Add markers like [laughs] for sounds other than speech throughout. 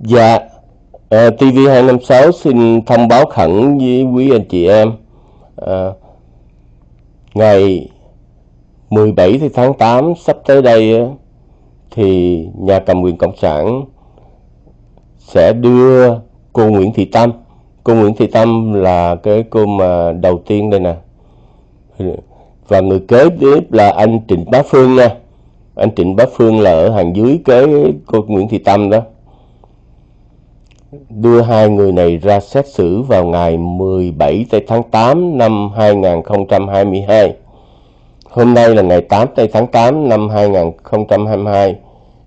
Dạ, ờ, à, TV256 xin thông báo khẩn với quý anh chị em. à, ngày 17 tháng 8 sắp tới đây thì nhà cầm quyền Cộng sản sẽ đưa cô Nguyễn Thị Tâm. Cô Nguyễn Thị Tâm là cái cô mà đầu tiên đây nè. Và người kế tiếp là anh Trịnh Bá Phương nha. Anh Trịnh Bá Phương là ở hàng dưới cái cô Nguyễn Thị Tâm đó đưa hai người này ra xét xử vào ngày 17 tháng 8 năm 2022. Hôm nay là ngày 8 tháng 8 năm 2022.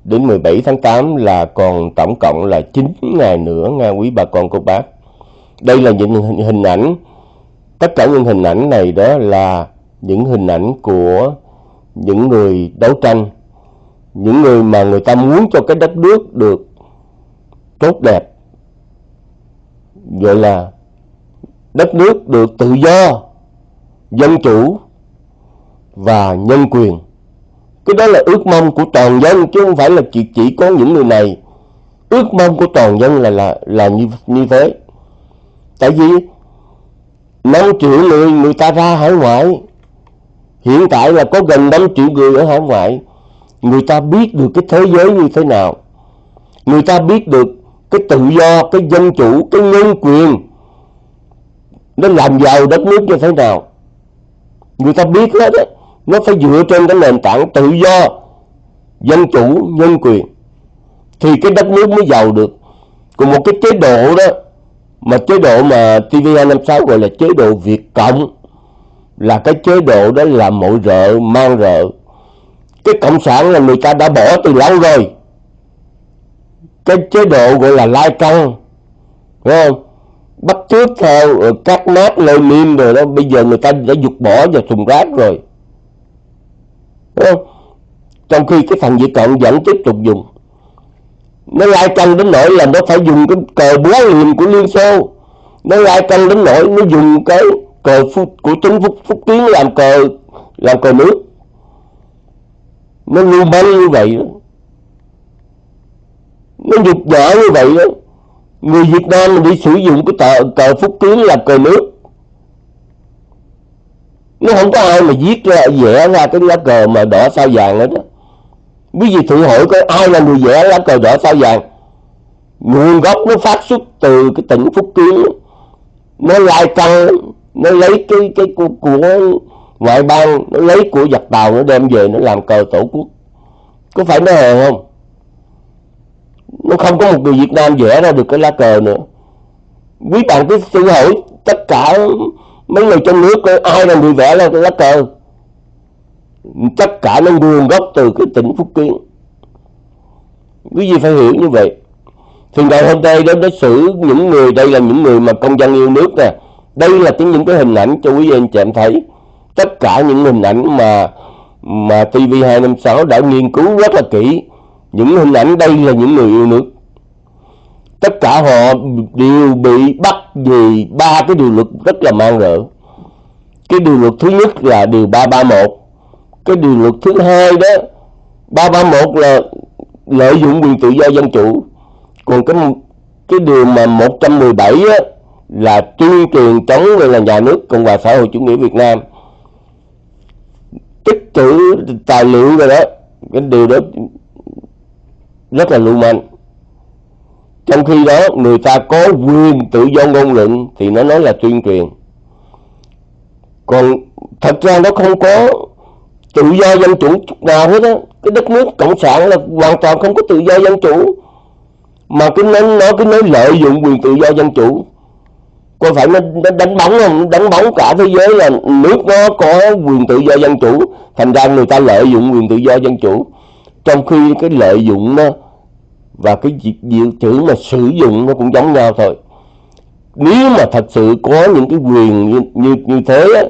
Đến 17 tháng 8 là còn tổng cộng là 9 ngày nữa nha quý bà con cô bác. Đây là những hình ảnh, tất cả những hình ảnh này đó là những hình ảnh của những người đấu tranh, những người mà người ta muốn cho cái đất nước được tốt đẹp, gọi là đất nước được tự do, dân chủ và nhân quyền. Cái đó là ước mong của toàn dân chứ không phải là chỉ chỉ có những người này. Ước mong của toàn dân là là là như như thế. Tại vì 5 triệu người người ta ra hải ngoại. Hiện tại là có gần 5 triệu người ở hải ngoại. Người ta biết được cái thế giới như thế nào. Người ta biết được cái tự do cái dân chủ cái nhân quyền nó làm giàu đất nước như thế nào? Người ta biết hết đấy, nó phải dựa trên cái nền tảng tự do dân chủ nhân quyền. Thì cái đất nước mới giàu được. Còn một cái chế độ đó mà chế độ mà TV256 gọi là chế độ Việt Cộng là cái chế độ đó là mọi rợ mang rợ. Cái cộng sản là người ta đã bỏ từ lâu rồi cái chế độ gọi là lai căng đúng không? Bắt chước theo các mát Lenin rồi đó bây giờ người ta đã dục bỏ vào thùng rác rồi. Đúng không? Trong khi cái thằng Việt Cộng vẫn tiếp tục dùng. Nó lai căng đến nỗi là nó phải dùng cái cờ búa liềm của Liên Xô. Nó lai căng đến nỗi nó dùng cái cờ phúc, của chính phúc, phúc tiến làm cờ làm cờ nước. Nó lưu manh như vậy đó nó dục nhã như vậy đó người Việt Nam mình đi sử dụng cái tờ cờ phúc kiến là cờ nước. Nó không có ai mà viết ra vẽ ra cái lá cờ mà đỏ sao vàng hết đó quý vị thử hỏi coi ai là người vẽ lá cờ đỏ sao vàng. Nguồn gốc nó phát xuất từ cái tỉnh phúc kiến nó lai căng nó lấy cái cái của, của ngoại bang nó lấy của giặc tàu nó đem về nó làm cờ tổ quốc. Có phải nó hèn không? Nó không có một người Việt Nam vẽ ra được cái lá cờ nữa. Quý bạn cứ tự hỏi tất cả mấy người trong nước ai là người vẽ ra cái lá cờ? Tất cả nó nguồn gốc từ cái tỉnh Phúc Kiến. Quý vị phải hiểu như vậy. Thì ngày hôm nay đó, nó xử những người, đây là những người mà công dân yêu nước nè. Đây là cái những cái hình ảnh cho quý vị anh chị em thấy. Tất cả những hình ảnh mà mà TV256 đã nghiên cứu rất là kỹ những hình ảnh đây là những người yêu nước. Tất cả họ đều bị bắt vì ba cái điều luật rất là mang rợ cái điều luật thứ nhất là điều 331 cái điều luật thứ hai đó 331 là lợi dụng quyền tự do dân chủ. Còn cái cái điều mà 117 á, là tuyên truyền chống về là nhà nước Cộng hòa xã hội chủ nghĩa Việt Nam. Tích trữ tài liệu rồi đó cái điều đó rất là lưu manh. Trong khi đó người ta có quyền tự do ngôn luận thì nó nói là tuyên truyền. Còn thật ra nó không có tự do dân chủ nào hết á. Cái đất nước cộng sản là hoàn toàn không có tự do dân chủ. Mà cái nó nó cứ nói lợi dụng quyền tự do dân chủ. Có phải nó, nó đánh bóng không? Đánh bóng cả thế giới là nước nó có quyền tự do dân chủ. Thành ra người ta lợi dụng quyền tự do dân chủ trong khi cái lợi dụng nó và cái diệu chữ mà sử dụng nó cũng giống nhau thôi. Nếu mà thật sự có những cái quyền như như, như thế á,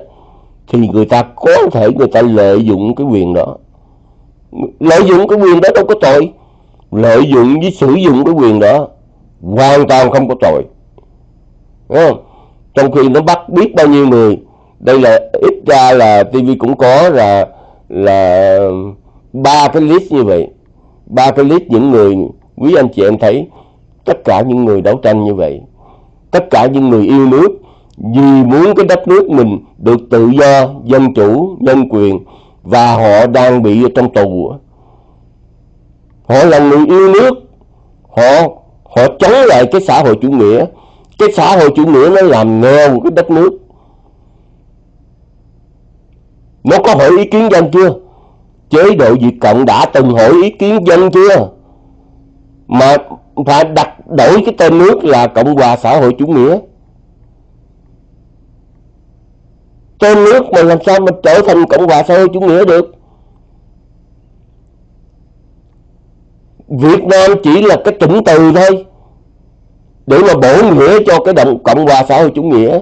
thì người ta có thể người ta lợi dụng cái quyền đó. Lợi dụng cái quyền đó đâu có tội. Lợi dụng với sử dụng cái quyền đó hoàn toàn không có tội. Đúng không? trong khi nó bắt biết bao nhiêu người đây là ít ra là TV cũng có là là ba cái list như vậy, ba cái list những người, quý anh chị em thấy, tất cả những người đấu tranh như vậy, tất cả những người yêu nước vì muốn cái đất nước mình được tự do, dân chủ, nhân quyền và họ đang bị ở trong tù. Họ là người yêu nước, họ họ chống lại cái xã hội chủ nghĩa. Cái xã hội chủ nghĩa nó làm nghèo cái đất nước. Nó có hỏi ý kiến dân chưa? Chế độ Việt Cộng đã từng hỏi ý kiến dân chưa? Mà phải đặt đổi cái tên nước là Cộng hòa xã hội chủ nghĩa. Tên nước mà làm sao mà trở thành Cộng hòa xã hội chủ nghĩa được? Việt Nam chỉ là cái chủng từ thôi để mà bổ nghĩa cho cái động cộng hòa xã hội chủ nghĩa.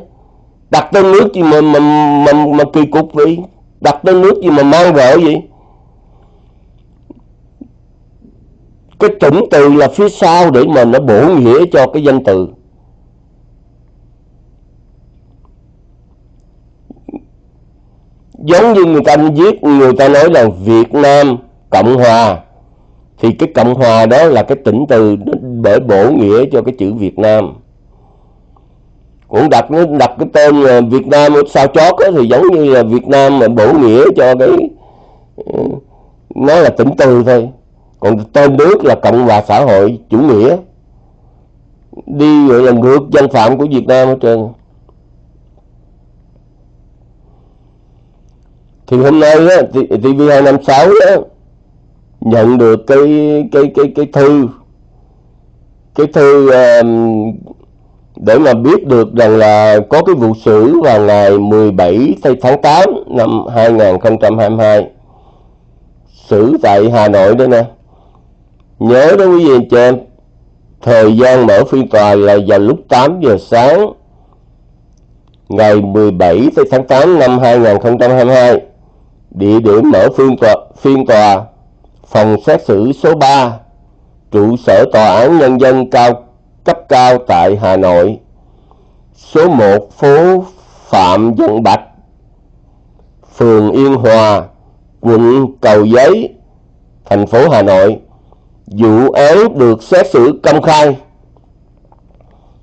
Đặt tên nước gì mà mà mà, mà kỳ cục vậy? Đặt tên nước gì mà mang vợ vậy? Cái chủng từ là phía sau để mà nó bổ nghĩa cho cái danh từ. Giống như người ta viết người ta nói là Việt Nam Cộng Hòa thì cái Cộng Hòa đó là cái tỉnh từ để bổ nghĩa cho cái chữ Việt Nam. Cũng đặt đặt cái tên Việt Nam sao chót đó, thì giống như là Việt Nam mà bổ nghĩa cho cái ờ, nó là tỉnh từ thôi còn tên nước là Cộng hòa xã hội chủ nghĩa. Đi gọi là ngược dân phạm của Việt Nam hết trơn. Thì hôm nay á, TV256 á, nhận được cái cái cái cái thư. Cái thư um, để mà biết được rằng là có cái vụ xử vào ngày 17 tháng 8 năm 2022 xử tại Hà Nội đó nè nhớ đó quý vị anh chị em, thời gian mở phiên tòa là vào lúc 8 giờ sáng, ngày 17 tháng 8 năm 2022 địa điểm mở phiên tòa phiên tòa, phòng xét xử số 3 trụ sở tòa án nhân dân cao, cấp cao tại Hà Nội. Số 1 phố Phạm Văn Bạch, phường Yên Hòa, quận Cầu Giấy, thành phố Hà Nội vụ án được xét xử công khai.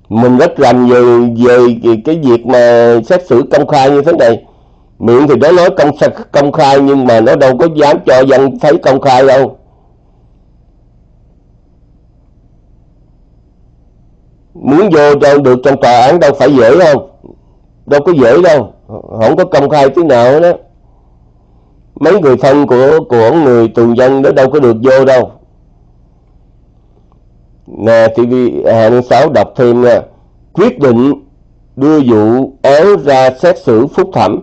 Mình rất rành về về cái việc mà xét xử công khai như thế này. Miệng thì nó nói công công khai nhưng mà nó đâu có dám cho dân thấy công khai đâu. Muốn vô đâu được trong tòa án đâu phải dễ không đâu có dễ đâu. Không có công khai tí nào đó mấy người thân của của người tù dân đó đâu có được vô đâu. TV 26 đọc thêm nha. Quyết định đưa vụ án ra xét xử phúc thẩm.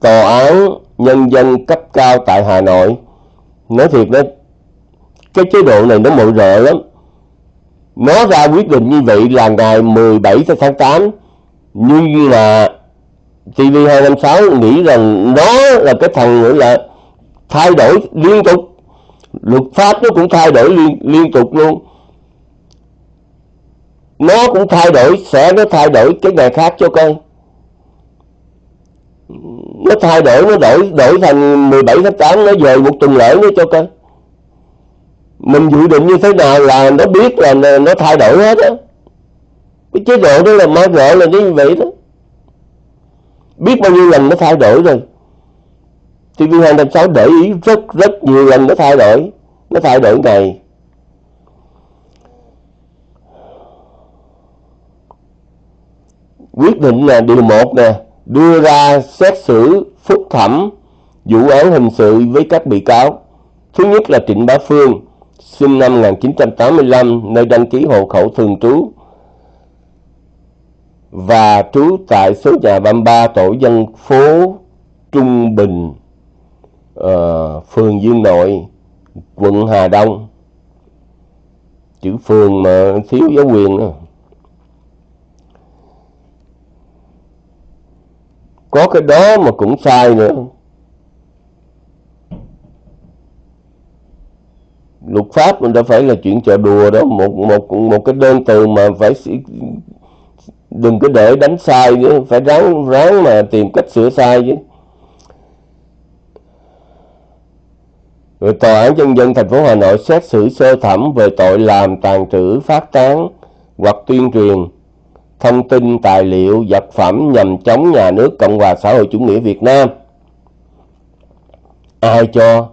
Tòa án nhân dân cấp cao tại Hà Nội. Nói thiệt đó cái chế độ này nó mội rợ lắm. Nó ra quyết định như vậy là ngày 17 tháng 8 nhưng mà TV256 nghĩ rằng nó là cái thằng nữa là thay đổi liên tục. Luật pháp nó cũng thay đổi liên, liên tục luôn nó cũng thay đổi, sẽ nó thay đổi cái ngày khác cho con. Nó thay đổi, nó đổi đổi thành 17 tháng 8 nó về một tuần lễ nữa cho con. Mình dự định như thế nào là nó biết là nó thay đổi hết á. Cái chế độ đó là ma vợ là như vậy đó. Biết bao nhiêu lần nó thay đổi rồi. TV256 để ý rất rất nhiều lần nó thay đổi, nó thay đổi ngày. Quyết định là điều một nè đưa ra xét xử phúc thẩm vụ án hình sự với các bị cáo thứ nhất là Trịnh Bá Phương sinh năm 1985 nơi đăng ký hộ khẩu thường trú và trú tại số nhà 33 tổ dân phố Trung Bình uh, phường Dương Nội quận Hà Đông chữ phường mà thiếu giáo quyền đó. Có cái đó mà cũng sai nữa. Luật pháp mình đã phải là chuyện trò đùa đó một một một cái đơn từ mà phải đừng có để đánh sai chứ phải ráng ráng mà tìm cách sửa sai chứ. Rồi tòa án nhân dân thành phố Hà Nội xét xử sơ thẩm về tội làm tàn trữ, phát tán hoặc tuyên truyền thông tin tài liệu vật phẩm nhằm chống nhà nước Cộng hòa xã hội chủ nghĩa Việt Nam. Ai cho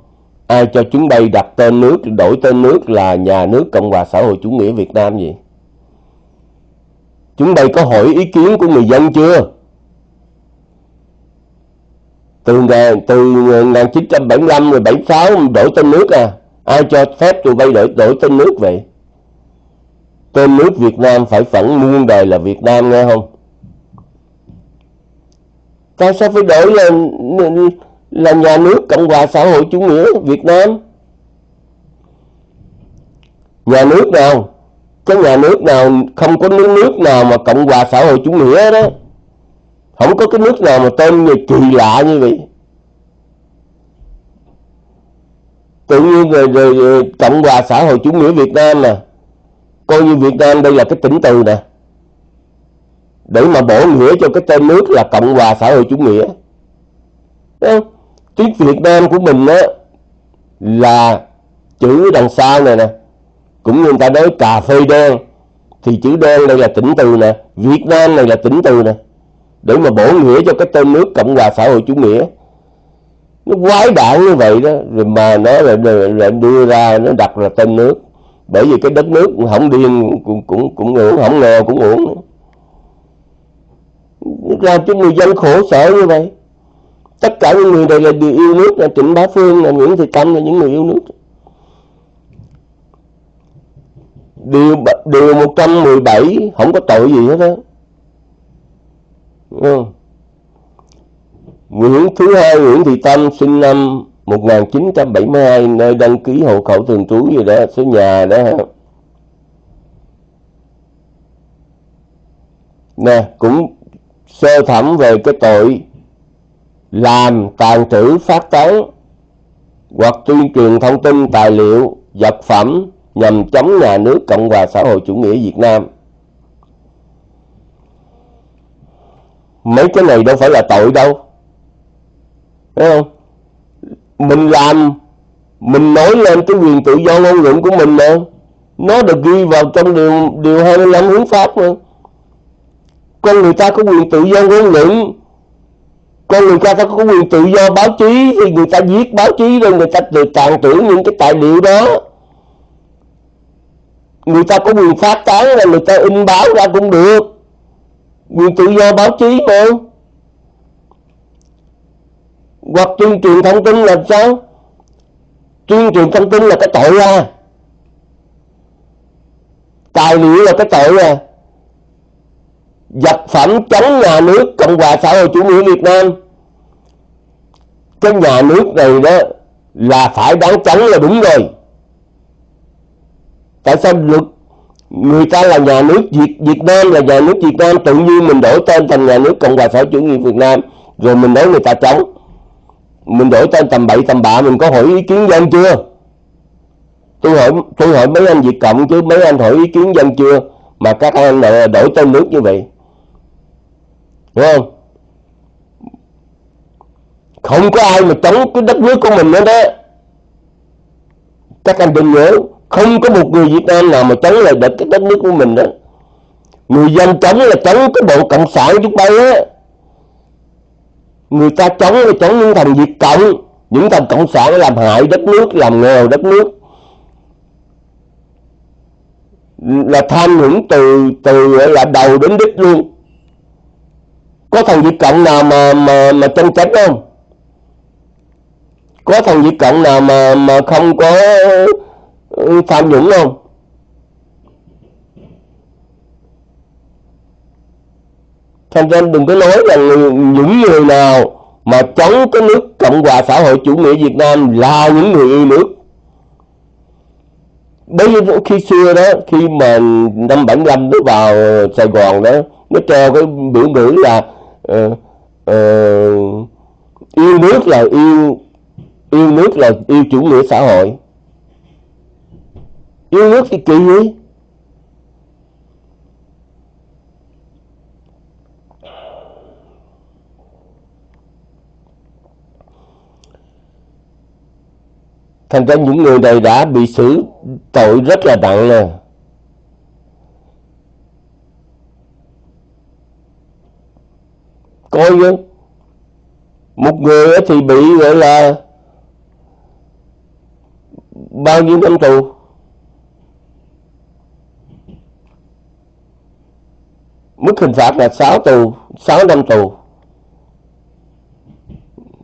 ai cho chúng đây đặt tên nước đổi tên nước là nhà nước Cộng hòa xã hội chủ nghĩa Việt Nam gì? Chúng đây có hỏi ý kiến của người dân chưa? Từ, từ 1975 rồi 76 đổi tên nước à? Ai cho phép tụi bay đổi, đổi tên nước vậy? Tên nước Việt Nam phải phẫn muôn đời là Việt Nam nghe không? Tại sao phải đổi là là nhà nước Cộng hòa xã hội chủ nghĩa Việt Nam? Nhà nước nào? Cái nhà nước nào không có nước nước nào mà Cộng hòa xã hội chủ nghĩa đó. Không có cái nước nào mà tên người kỳ lạ như vậy. Tự nhiên rồi, rồi, rồi Cộng hòa xã hội chủ nghĩa Việt Nam mà coi như Việt Nam đây là cái tỉnh từ nè. Để mà bổ nghĩa cho cái tên nước là Cộng hòa xã hội chủ nghĩa. Tiếng Việt Nam của mình á là chữ đằng sau này nè. Cũng như người ta nói cà phê đen thì chữ đen đây là tỉnh từ nè. Việt Nam này là tỉnh từ nè. Để mà bổ nghĩa cho cái tên nước Cộng hòa xã hội chủ nghĩa. Nó quái đản như vậy đó. Rồi mà nó lại, lại đưa ra nó đặt là tên nước bởi vì cái đất nước không điên, cũng cũng cũng uổng không nghèo, cũng uổng làm cho người dân khổ sở như vậy? Tất cả những người này là đều yêu nước, là trịnh bá phương, là nguyễn thị tâm là những người yêu nước. Điều điều 117 không có tội gì hết đó ừ. Nguyễn thứ hai, Nguyễn Thị Tâm sinh năm 1972 nơi đăng ký hộ khẩu thường trú gì đó, số nhà đó nè, cũng sơ thẩm về cái tội làm tàn trữ phát tán hoặc tuyên truyền thông tin tài liệu, vật phẩm nhằm chống nhà nước, Cộng hòa xã hội chủ nghĩa Việt Nam. Mấy cái này đâu phải là tội đâu. Thấy không? Mình làm, mình nói lên cái quyền tự do ngôn luận của mình mà. Nó được ghi vào trong điều điều 25 hiến pháp mà. Con người ta có quyền tự do ngôn luận. Con người ta có quyền tự do báo chí. Thì người ta viết báo chí rồi người ta được tàn trữ những cái tài liệu đó. Người ta có quyền phát tán là người ta in báo ra cũng được. Quyền tự do báo chí mà hoặc tuyên truyền thông tin là sao? Tuyên truyền thông tin là cái tội à? Tài liệu là cái tội à? Vật phẩm chống nhà nước cộng hòa xã hội chủ nghĩa việt nam. Cái nhà nước này đó là phải đáng chống là đúng rồi. Tại sao luật, người ta là nhà nước Việt Việt Nam là nhà nước Việt Nam, tự nhiên mình đổi tên thành nhà nước Cộng hòa xã hội chủ nghĩa Việt Nam, rồi mình nói người ta chống mình đổi tên tầm bậy, tầm bạ, mình có hỏi ý kiến dân chưa? Tôi hỏi tôi hỏi mấy anh Việt Cộng chứ, mấy anh hỏi ý kiến dân chưa? Mà các anh lại đổi tên nước như vậy. Đúng không? Không có ai mà chống cái đất nước của mình nữa đó. Các anh đừng nhớ, không có một người Việt Nam nào mà chống lại đất, cái đất nước của mình đó. Người dân chống là chống cái bộ cộng sản chúng bay á người ta chống là chống những thằng Việt Cộng, những thằng cộng sản làm hại đất nước, làm nghèo đất nước. Là tham nhũng từ từ là đầu đến đích luôn. Có thằng Việt Cộng nào mà mà mà chân chánh không? Có thằng Việt Cộng nào mà mà không có ừ, tham nhũng không? Thành ra đừng có nói là những người nào mà chống cái nước Cộng hòa xã hội chủ nghĩa Việt Nam là những người yêu nước. Bởi vì khi xưa đó khi mà năm 75 nó vào Sài Gòn đó nó treo cái biểu ngữ là uh, uh, yêu nước là yêu yêu nước là yêu chủ nghĩa xã hội. Yêu nước thì kỳ gì Thành ra những người này đã bị xử tội rất là nặng rồi. Coi như Một người thì bị gọi là bao nhiêu năm tù. Mức hình phạt là 6 tù, 6 năm tù.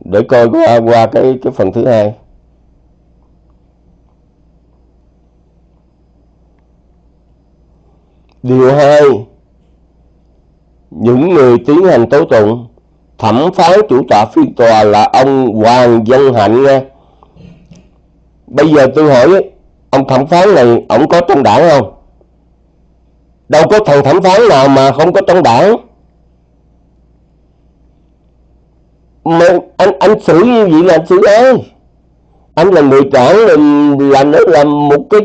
Để coi qua qua cái cái phần thứ hai. Điều hai, những người tiến hành tố tụng, thẩm phán chủ tọa phiên tòa là ông Hoàng Dân Hạnh nha. Bây giờ tôi hỏi, ông thẩm phán này, ông có trong đảng không? Đâu có thằng thẩm phán nào mà không có trong đảng. Mà anh anh xử như vậy là anh xử ai? Anh là người trưởng là làm nó làm một cái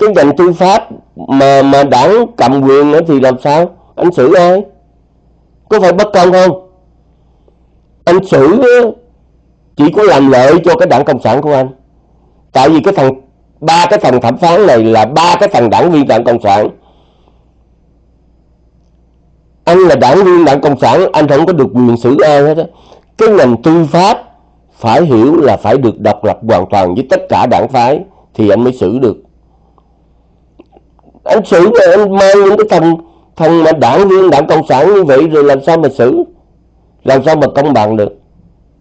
cái ngành tư pháp mà mà đảng cầm quyền nữa thì làm sao? Anh xử ai? Có phải bất công không? Anh xử chỉ có làm lợi cho cái đảng cộng sản của anh? Tại vì cái thằng ba cái thằng thẩm phán này là ba cái thằng đảng viên đảng cộng sản. Anh là đảng viên đảng cộng sản, anh không có được quyền xử ai hết á. Cái ngành tư pháp phải hiểu là phải được độc lập hoàn toàn với tất cả đảng phái thì anh mới xử được anh xử mà anh mang những cái thằng thằng mà đảng viên, đảng cộng sản như vậy rồi làm sao mà xử? Làm sao mà công bằng được?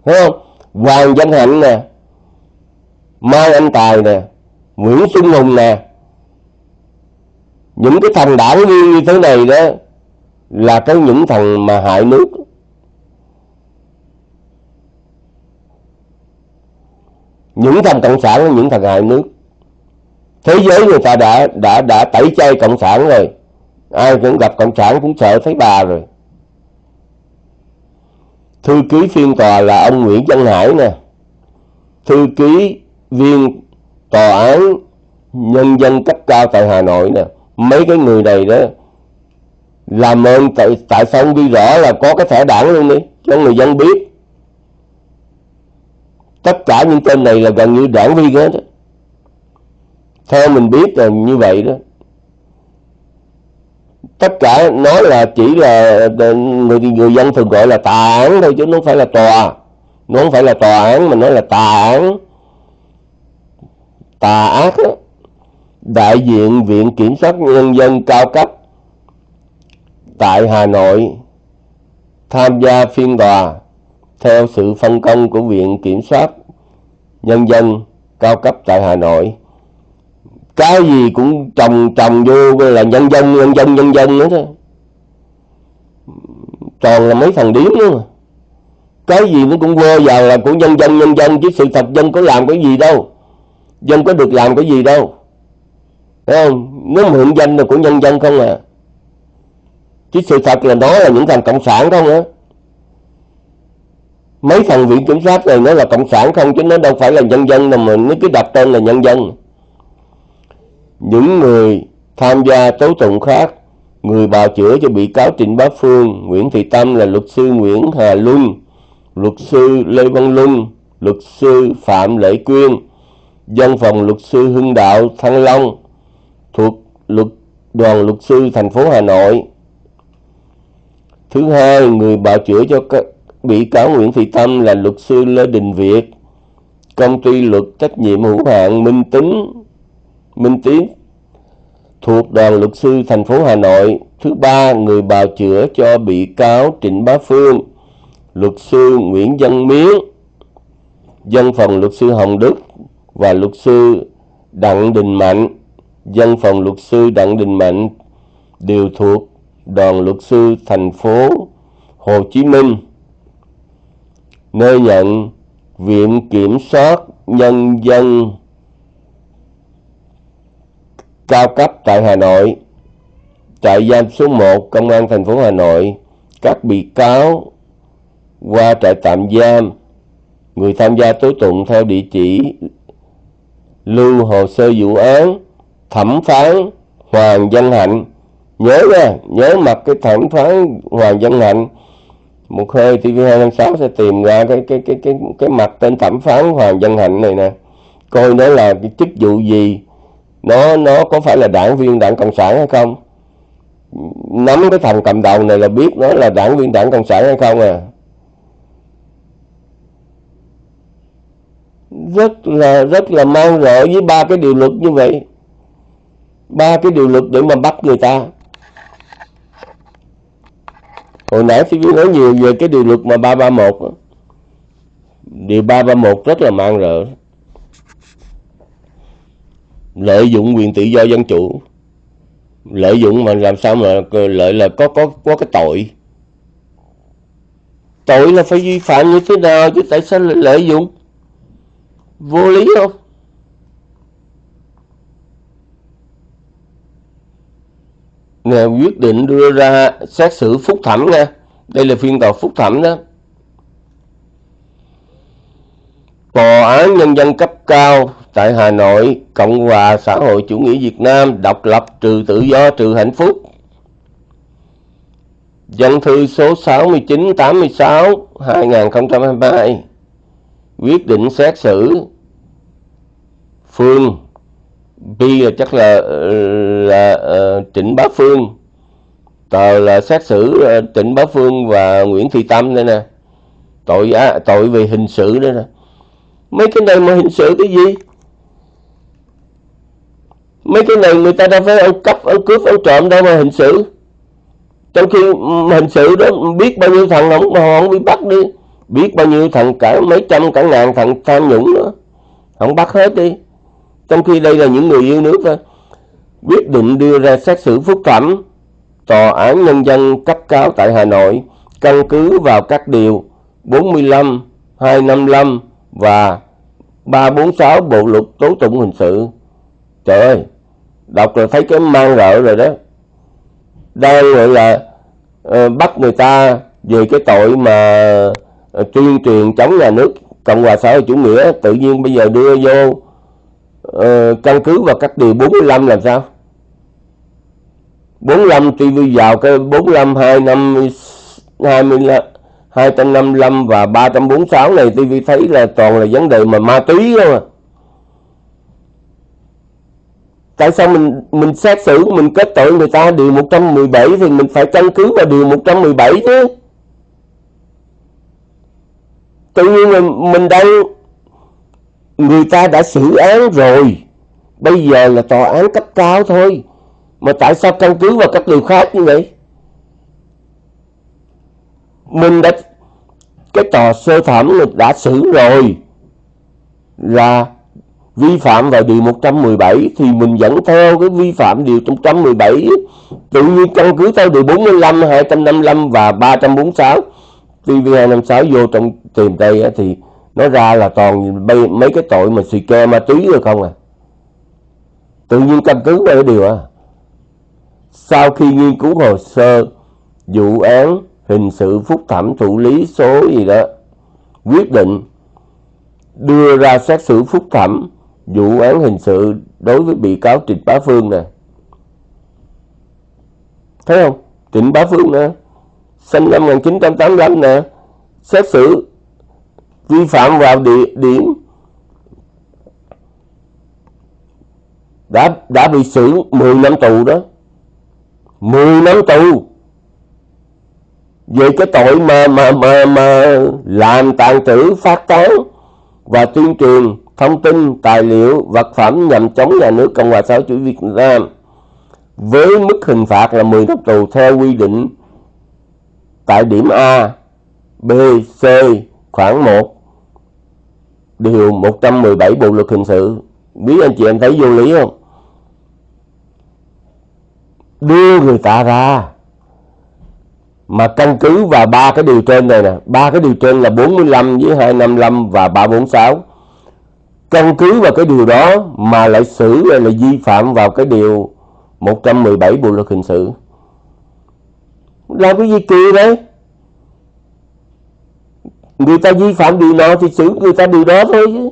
Thấy không? Hoàng văn hạnh nè, mai anh tài nè, nguyễn xuân hùng nè. Những cái thằng đảng viên như thế này đó là cái những thằng mà hại nước. Những thằng cộng sản là những thằng hại nước thế giới người ta đã đã đã tẩy chay cộng sản rồi. Ai cũng gặp cộng sản cũng sợ thấy bà rồi. Thư ký phiên tòa là ông Nguyễn Văn Hải nè. Thư ký viên tòa án nhân dân cấp cao tại Hà Nội nè. Mấy cái người này đó làm ơn tại, tại sao không ghi rõ là có cái thẻ đảng luôn đi cho người dân biết. Tất cả những tên này là gần như đảng viên hết đó theo mình biết là như vậy đó tất cả nói là chỉ là người người dân thường gọi là tà án thôi chứ nó không phải là tòa nó không phải là tòa án mà nó là tà án tà ác đó. đại diện viện kiểm sát nhân dân cao cấp tại Hà Nội tham gia phiên tòa theo sự phân công của Viện Kiểm soát Nhân dân cao cấp tại Hà Nội. Cái gì cũng trồng trồng vô là nhân dân, nhân dân, nhân dân nữa thôi. Toàn là mấy thằng điếm nữa mà. Cái gì nó cũng quơ vào là của nhân dân, nhân dân chứ sự thật dân có làm cái gì đâu. Dân có được làm cái gì đâu. Thấy không? nếu mà hưởng danh là của nhân dân không à chứ sự thật là đó là những thằng cộng sản không á mấy thằng viện kiểm soát này nó là cộng sản không chứ nó đâu phải là nhân dân đâu mà nó cứ đặt tên là nhân dân những người tham gia tố tụng khác người bào chữa cho bị cáo Trịnh Bá Phương Nguyễn Thị Tâm là luật sư Nguyễn Hà Luân luật sư Lê Văn Luân luật sư Phạm Lệ Quyên dân phòng luật sư Hưng Đạo Thăng Long thuộc luật đoàn luật sư thành phố Hà Nội. Thứ hai, người bào chữa cho các bị cáo Nguyễn Thị Tâm là luật sư Lê Đình Việt, công ty luật trách nhiệm hữu hạn Minh Tính, Minh Tiến thuộc đoàn luật sư thành phố Hà Nội. Thứ ba, người bào chữa cho bị cáo Trịnh Bá Phương, luật sư Nguyễn Văn Miến, dân phòng luật sư Hồng Đức và luật sư Đặng Đình Mạnh, dân phòng luật sư Đặng Đình Mạnh đều thuộc đoàn luật sư thành phố Hồ Chí Minh nơi nhận Viện Kiểm soát Nhân dân cao cấp tại Hà Nội, trại giam số 1 Công an thành phố Hà Nội, các bị cáo qua trại tạm giam, người tham gia tố tụng theo địa chỉ lưu hồ sơ vụ án, thẩm phán Hoàng Văn Hạnh. Nhớ nha nhớ mặt cái thẩm phán Hoàng Văn Hạnh. Một hơi TV256 sẽ tìm ra cái cái cái cái cái mặt tên thẩm phán Hoàng Văn Hạnh này nè. Coi nó là cái chức vụ gì nó nó có phải là đảng viên đảng cộng sản hay không? Nắm cái thằng cầm đầu này là biết nó là đảng viên đảng cộng sản hay không à? Rất là rất là mang rợ với ba cái điều luật như vậy. Ba cái điều luật để mà bắt người ta. Hồi nãy TV nói nhiều về cái điều luật mà 331 điều 331 rất là mang rợ lợi dụng quyền tự do dân chủ. Lợi dụng mà làm sao mà lợi là có có có cái tội. Tội là phải vi phạm như thế nào chứ tại sao lại lợi dụng? Vô lý không? Nè quyết định đưa ra xét xử phúc thẩm nha. Đây là phiên tòa phúc thẩm đó. Tòa án nhân dân cấp cao tại Hà Nội Cộng hòa xã hội chủ nghĩa Việt Nam độc lập trừ tự do trừ hạnh phúc. Dân thư số 6986 2022 quyết định xét xử. Phương B là chắc là là uh, Trịnh Bá Phương. Tờ là xét xử uh, Trịnh Bá Phương và Nguyễn Thị Tâm đây nè. Tội à, tội về hình sự đây nè. Mấy cái này mà hình sự cái gì? Mấy cái này người ta đâu phải ăn cắp ăn cướp ăn trộm đâu mà hình sự. Trong khi hình sự đó biết bao nhiêu thằng không mà họ không bị bắt đi. Biết bao nhiêu thằng cả mấy trăm cả ngàn thằng tham nhũng nữa. Không bắt hết đi. Trong khi đây là những người yêu nước thôi. Quyết định đưa ra xét xử phúc thẩm. Tòa án nhân dân cấp cao tại Hà Nội căn cứ vào các điều 45, 255 và 346 Bộ luật tố tụng hình sự. Trời ơi, đọc rồi thấy cái mang rợ rồi đó. Đang gọi là uh, bắt người ta về cái tội mà uh, tuyên truyền chống nhà nước Cộng hòa xã hội chủ nghĩa tự nhiên bây giờ đưa vô uh, căn cứ vào các điều 45 làm sao? 45 TV vào cái 45 25 25 255 và 346 này TV thấy là toàn là vấn đề mà ma túy không à. Tại sao mình mình xét xử, mình kết tội người ta điều 117 thì mình phải căn cứ vào điều 117 chứ. Tự nhiên là mình đang người ta đã xử án rồi. Bây giờ là tòa án cấp cao thôi. Mà tại sao căn cứ vào các điều khác như vậy? mình đã, cái tòa sơ thẩm mình đã xử rồi là vi phạm vào điều 117 thì mình vẫn theo cái vi phạm điều 117 tự nhiên căn cứ theo điều 45, 255 và 346 TV256 vô trong tìm đây thì nó ra là toàn mấy cái tội mà xì ke ma túy rồi không à? Tự nhiên căn cứ vào cái điều à sau khi nghiên cứu hồ sơ vụ án hình sự phúc thẩm thụ lý số gì đó quyết định đưa ra xét xử phúc thẩm vụ án hình sự đối với bị cáo Trịnh Bá Phương nè. Thấy không? Trịnh Bá Phương nè, sinh năm 1985 nè, xét xử vi phạm vào địa điểm đã đã bị xử 10 năm tù đó. 10 năm tù về cái tội mà mà mà mà làm tàn trữ phát tán và tuyên truyền thông tin tài liệu vật phẩm nhằm chống nhà nước cộng hòa xã hội chủ nghĩa việt nam với mức hình phạt là 10 năm tù theo quy định tại điểm A, B, C khoảng 1 điều 117 Bộ luật hình sự. Quý anh chị em thấy vô lý không? Đưa người ta ra mà căn cứ vào ba cái điều trên này nè ba cái điều trên là 45 với 255 và 346 căn cứ vào cái điều đó mà lại xử là vi phạm vào cái điều 117 bộ luật hình sự. Làm cái gì kỳ đấy? Người ta vi phạm điều nào thì xử người ta điều đó thôi chứ.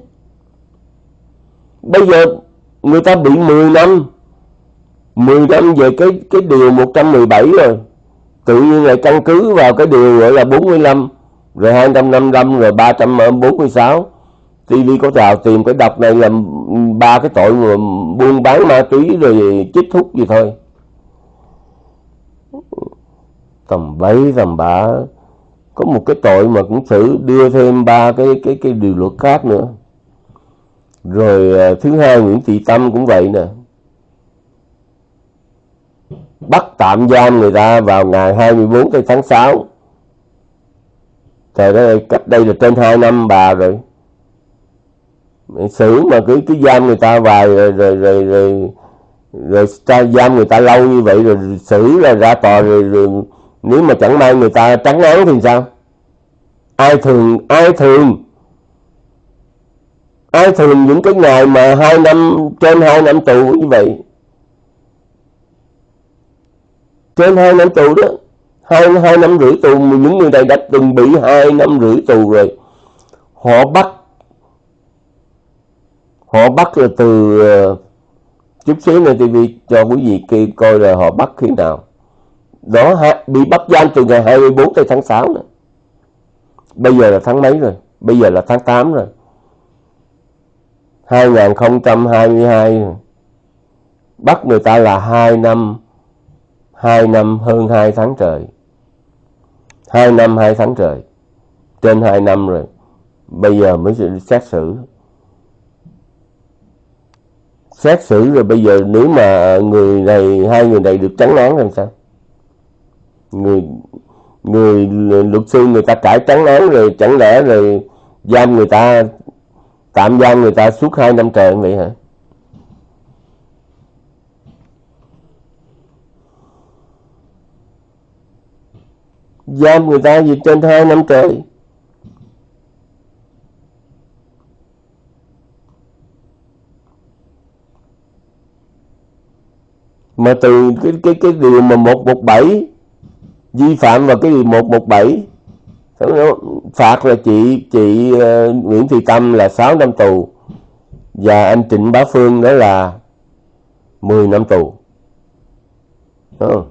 Bây giờ người ta bị 10 năm 10 năm về cái cái điều 117 rồi. Tự nhiên lại căn cứ vào cái điều gọi là 45 rồi 255 rồi 346 TV có rào tìm cái đọc này là ba cái tội buôn bán ma túy rồi chích thuốc gì thôi. Tầm bấy tầm bả, có một cái tội mà cũng xử đưa thêm ba cái cái cái điều luật khác nữa. Rồi à, thứ hai Nguyễn Thị Tâm cũng vậy nè. Bắt tạm giam người ta vào ngày 24 tháng 6 Trời ơi, cách đây là trên 2 năm bà rồi xử mà cứ cứ giam người ta vài rồi rồi rồi rồi, rồi, rồi giam người ta lâu như vậy rồi xử là ra tòa rồi, rồi nếu mà chẳng may người ta trắng án thì sao? Ai thường ai thường ai thường những cái ngày mà hai năm trên hai năm tù như vậy? Trên hai năm tù đó hai hai năm rưỡi tù những người này đã từng bị hai năm rưỡi tù rồi. Họ bắt họ bắt là từ ờ, chút xíu nữa TV cho quý vị kia coi là họ bắt khi nào. Đó bị bắt giam từ ngày 24 tới tháng 6 nữa bây giờ là tháng mấy rồi? Bây giờ là tháng 8 rồi. 2022 rồi. bắt người ta là 2 năm 2 năm hơn 2 tháng trời. 2 năm 2 tháng trời. Trên 2 năm rồi. Bây giờ mới xét xử xét xử rồi bây giờ nếu mà người này, hai người này được trắng án làm sao? Người người luật sư người ta cải trắng án rồi chẳng lẽ rồi giam người ta, tạm giam người ta suốt hai năm trời vậy hả? Giam người ta gì trên hai năm trời? Mà từ cái cái cái điều mà 117 vi phạm vào cái điều 117 phạt là chị chị uh, Nguyễn Thị Tâm là 6 năm tù và anh Trịnh Bá Phương đó là 10 năm tù. Ừ.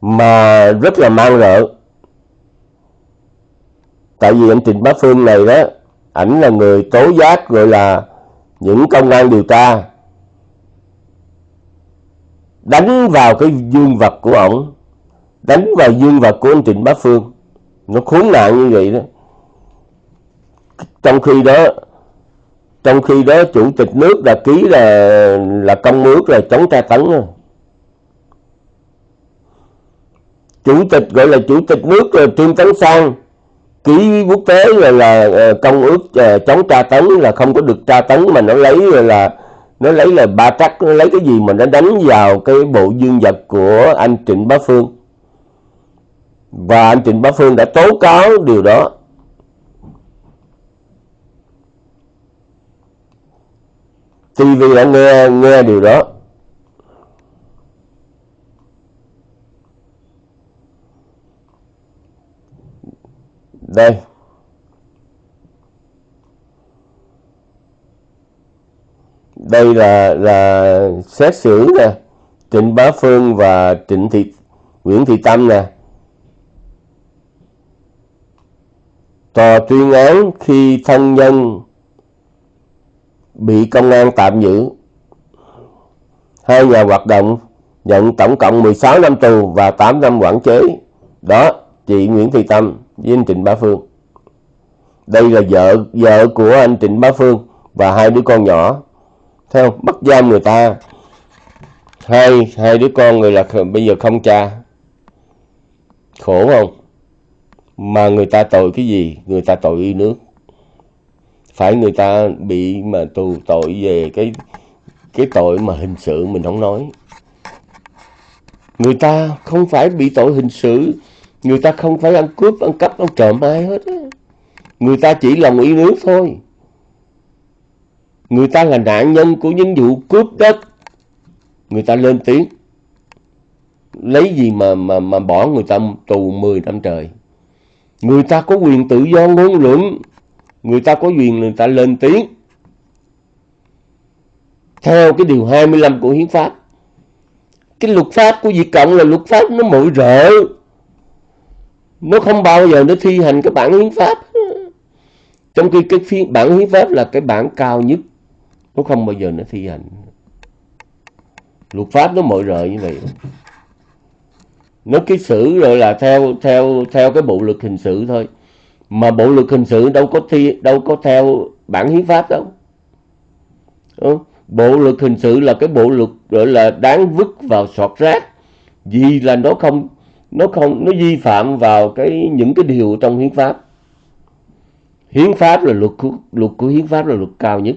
Mà rất là mang rợ. Tại vì anh Trịnh Bá Phương này đó, ảnh là người tố giác gọi là những công an điều tra đánh vào cái dương vật của ổng đánh vào dương vật của anh Trịnh Bá Phương nó khốn nạn như vậy đó trong khi đó trong khi đó chủ tịch nước đã ký là là công ước là chống tra tấn rồi. chủ tịch gọi là chủ tịch nước là Trương Tấn Sang ký quốc tế là, là ờ, công ước ờ, chống tra tấn là không có được tra tấn mà nó lấy là, là nó lấy là ba trắc, nó lấy cái gì mà nó đánh vào cái bộ dương vật của anh Trịnh Bá Phương. Và anh Trịnh Bá Phương đã tố cáo điều đó. TV đã nghe nghe điều đó. Đây. Đây là là xét xử nè, Trịnh Bá Phương và Trịnh Thị, Nguyễn Thị Tâm nè. Tòa tuyên án khi thân nhân bị công an tạm giữ. Hai nhà hoạt động nhận tổng cộng 16 năm tù và 8 năm quản chế. Đó, chị Nguyễn Thị Tâm với anh Trịnh Bá Phương. Đây là vợ vợ của anh Trịnh Bá Phương và hai đứa con nhỏ không bắt giam người ta. Hai hai đứa con người là bây giờ không cha. Khổ không? Mà người ta tội cái gì? Người ta tội yêu nước. Phải người ta bị mà tù tội về cái cái tội mà hình sự mình không nói. Người ta không phải bị tội hình sự. Người ta không phải ăn cướp, ăn cắp, ăn trộm ai hết người ta chỉ lòng yêu nước thôi người ta là nạn nhân của những vụ cướp đất. Người ta lên tiếng. Lấy gì mà mà mà bỏ người ta tù 10 năm trời? Người ta có quyền tự do ngôn luận. Người ta có quyền người ta lên tiếng. Theo cái điều 25 của hiến pháp, cái luật pháp của Việt Cộng là luật pháp nó mội rợ. Nó không bao giờ nó thi hành cái bản hiến pháp. Trong khi cái phiên bản hiến pháp là cái bản cao nhất nó không bao giờ nó thi hành. Luật pháp nó mọi rợ như vậy. Nó cái xử rồi là theo theo theo cái bộ luật hình sự thôi. Mà bộ luật hình sự đâu có thi đâu có theo bản hiến pháp đâu. Ừ. bộ luật hình sự là cái bộ luật gọi là đáng vứt vào sọt rác. Vì là nó không nó không nó vi phạm vào cái những cái điều trong hiến pháp. Hiến pháp là luật của, luật của hiến pháp là luật cao nhất.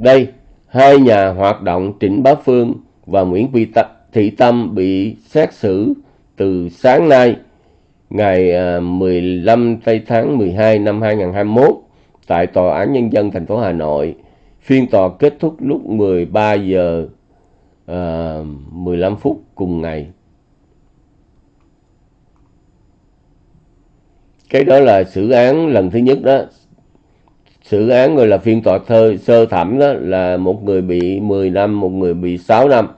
Đây hai nhà hoạt động Trịnh Bá Phương và Nguyễn Thị Tâm bị xét xử từ sáng nay ngày à, 15 tây tháng 12 năm 2021 tại Tòa án Nhân dân thành phố Hà Nội. Phiên tòa kết thúc lúc 13 giờ à, uh, 15 phút cùng ngày. Cái đó là xử án lần thứ nhất đó. Xử án gọi là phiên tòa thơ, sơ thẩm đó là một người bị 10 năm, một người bị 6 năm.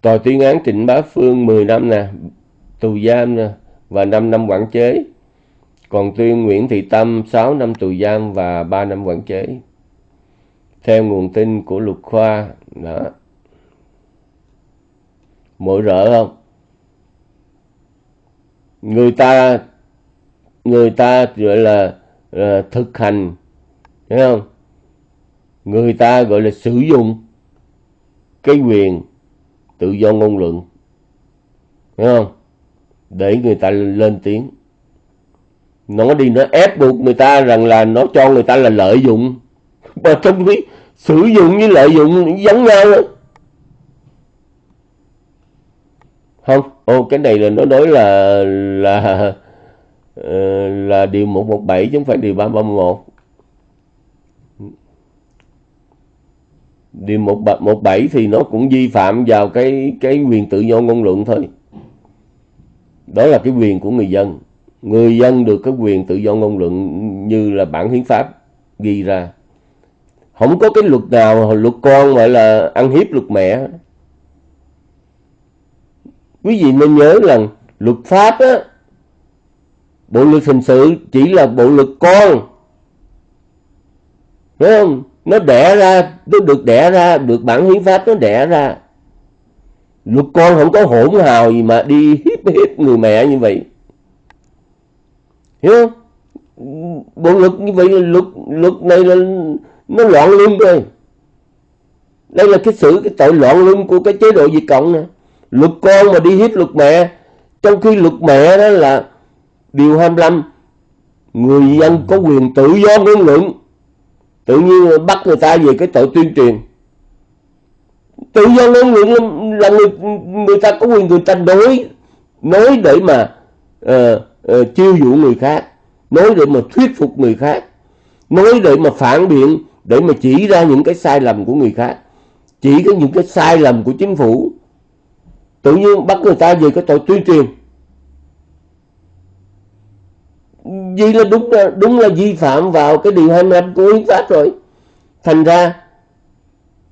Tòa tuyên án Trịnh Bá Phương 10 năm nè, tù giam nè, và 5 năm quản chế. Còn tuyên Nguyễn Thị Tâm 6 năm tù giam và 3 năm quản chế. Theo nguồn tin của luật khoa, đó. Mỗi rỡ không? Người ta người ta gọi là, Ờ, thực hành. Thấy không? Người ta gọi là sử dụng cái quyền tự do ngôn luận. Thấy không? Để người ta lên tiếng. Nó đi, nó ép buộc người ta rằng là nó cho người ta là lợi dụng. [laughs] Mà trong cái sử dụng với lợi dụng giống nhau đó. không? Ô, cái này là nó nói là là Ờ, là điều 117 chứ không phải điều 331 điều một một bảy thì nó cũng vi phạm vào cái cái quyền tự do ngôn luận thôi. Đó là cái quyền của người dân. Người dân được cái quyền tự do ngôn luận như là bản hiến pháp ghi ra. Không có cái luật nào luật con gọi là ăn hiếp luật mẹ. Quý vị nên nhớ rằng luật pháp á bộ luật hình sự chỉ là bộ luật con. Phải không? Nó đẻ ra, nó được đẻ ra, được bản hiến pháp nó đẻ ra. Luật con không có hỗn hào gì mà đi hiếp hiếp người mẹ như vậy. Hiểu không? Bộ luật như vậy là luật luật này là nó loạn luân rồi. Đây là cái sự, cái tội loạn luân của cái chế độ diệt Cộng nè. Luật con mà đi hiếp luật mẹ, trong khi luật mẹ đó là điều 25 người dân có quyền tự do ngôn luận. Tự nhiên bắt người ta về cái tội tuyên truyền. Tự do ngôn luận là người người ta có quyền người ta đối, nói để mà uh, uh, chiêu dụ người khác nói để mà thuyết phục người khác nói để mà phản biện để mà chỉ ra những cái sai lầm của người khác chỉ có những cái sai lầm của chính phủ. Tự nhiên bắt người ta về cái tội tuyên truyền. Vì là đúng là đúng là vi phạm vào cái điều 25 của hiến pháp rồi. Thành ra,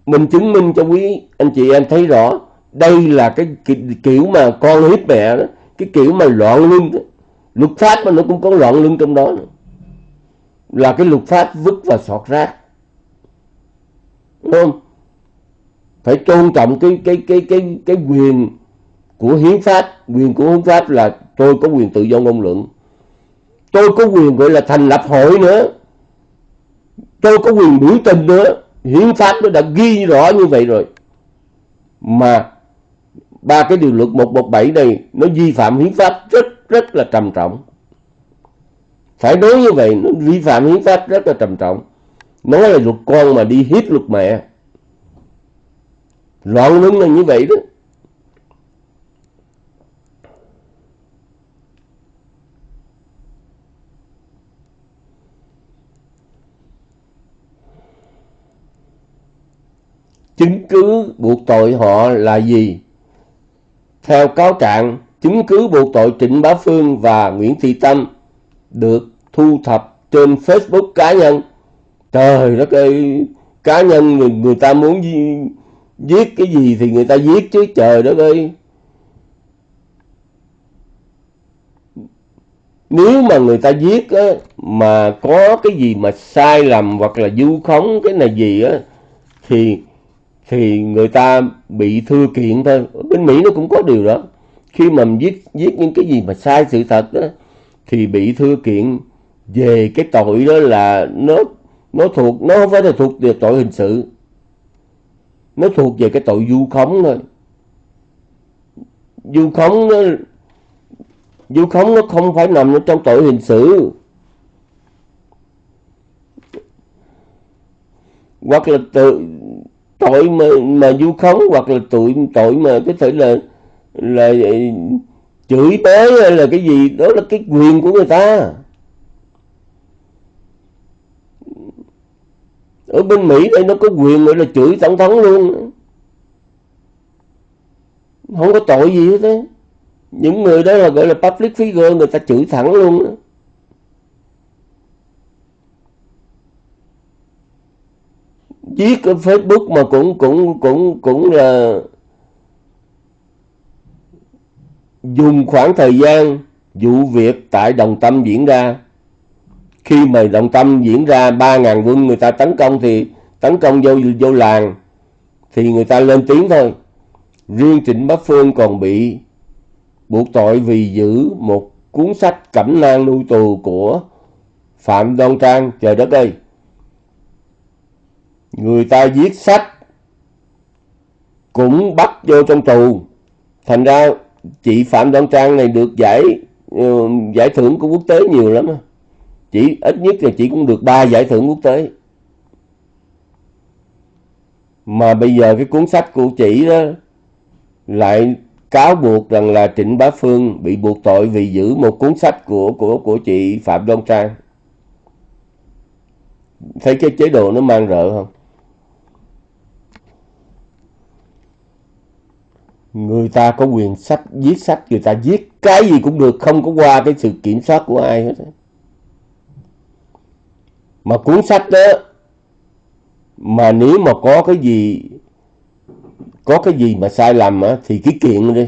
mình chứng minh cho quý anh chị em thấy rõ, đây là cái kiểu mà con hiếp mẹ đó, cái kiểu mà loạn luân luật pháp mà nó cũng có loạn luân trong đó. Nữa. là cái luật pháp vứt và sọt rác. Đúng không? Phải tôn trọng cái cái cái cái cái quyền của hiến pháp. Quyền của hiến pháp là tôi có quyền tự do ngôn luận tôi có quyền gọi là thành lập hội nữa. Tôi có quyền biểu tình nữa. Hiến pháp nó đã ghi rõ như vậy rồi. Mà ba cái điều luật 117 này nó vi phạm hiến pháp rất rất là trầm trọng. Phải nói như vậy, nó vi phạm hiến pháp rất là trầm trọng. Nói là luật con mà đi hiếp luật mẹ. Loạn luân là như vậy đó chứng cứ buộc tội họ là gì? Theo cáo trạng, chứng cứ buộc tội Trịnh Bá Phương và Nguyễn Thị Tâm được thu thập trên Facebook cá nhân. Trời đất ơi, cá nhân người, người ta muốn giết cái gì thì người ta giết chứ trời đất ơi. Nếu mà người ta giết á, mà có cái gì mà sai lầm hoặc là du khống cái này gì á thì thì người ta bị thư kiện thôi. Bên Mỹ nó cũng có điều đó. Khi mà viết viết những cái gì mà sai sự thật đó, thì bị thư kiện về cái tội đó là nó nó thuộc, nó không phải là thuộc về tội hình sự. Nó thuộc về cái tội vu khống thôi. Vu khống nó, vu khống nó không phải nằm ở trong tội hình sự. Hoặc là tự tội mà mà vu khống hoặc là tội tội mà có thể là là chửi bới hay là cái gì, đó là cái quyền của người ta. Ở bên Mỹ đây nó có quyền gọi là chửi tổng thống luôn. Không có tội gì hết á. Những người đó là gọi là public figure, người ta chửi thẳng luôn chiếc ở Facebook mà cũng cũng cũng cũng là dùng khoảng thời gian vụ việc tại Đồng Tâm diễn ra. Khi mà Đồng Tâm diễn ra 3.000 quân người ta tấn công thì tấn công vô vô làng thì người ta lên tiếng thôi. Riêng Trịnh Bá Phương còn bị buộc tội vì giữ một cuốn sách cẩm nang nuôi tù của Phạm Đoan Trang. Trời đất ơi! Người ta viết sách cũng bắt vô trong tù. Thành ra chị Phạm Đoan Trang này được giải uh, giải thưởng của quốc tế nhiều lắm chỉ ít nhất là chị cũng được ba giải thưởng quốc tế. Mà bây giờ cái cuốn sách của chị đó lại cáo buộc rằng là Trịnh Bá Phương bị buộc tội vì giữ một cuốn sách của của của chị Phạm Đoan Trang. Thấy cái chế độ nó mang rợ không? Người ta có quyền sách viết sách người ta viết cái gì cũng được không có qua cái sự kiểm soát của ai hết mà cuốn sách đó mà nếu mà có cái gì có cái gì mà sai lầm á thì cái kiện đi.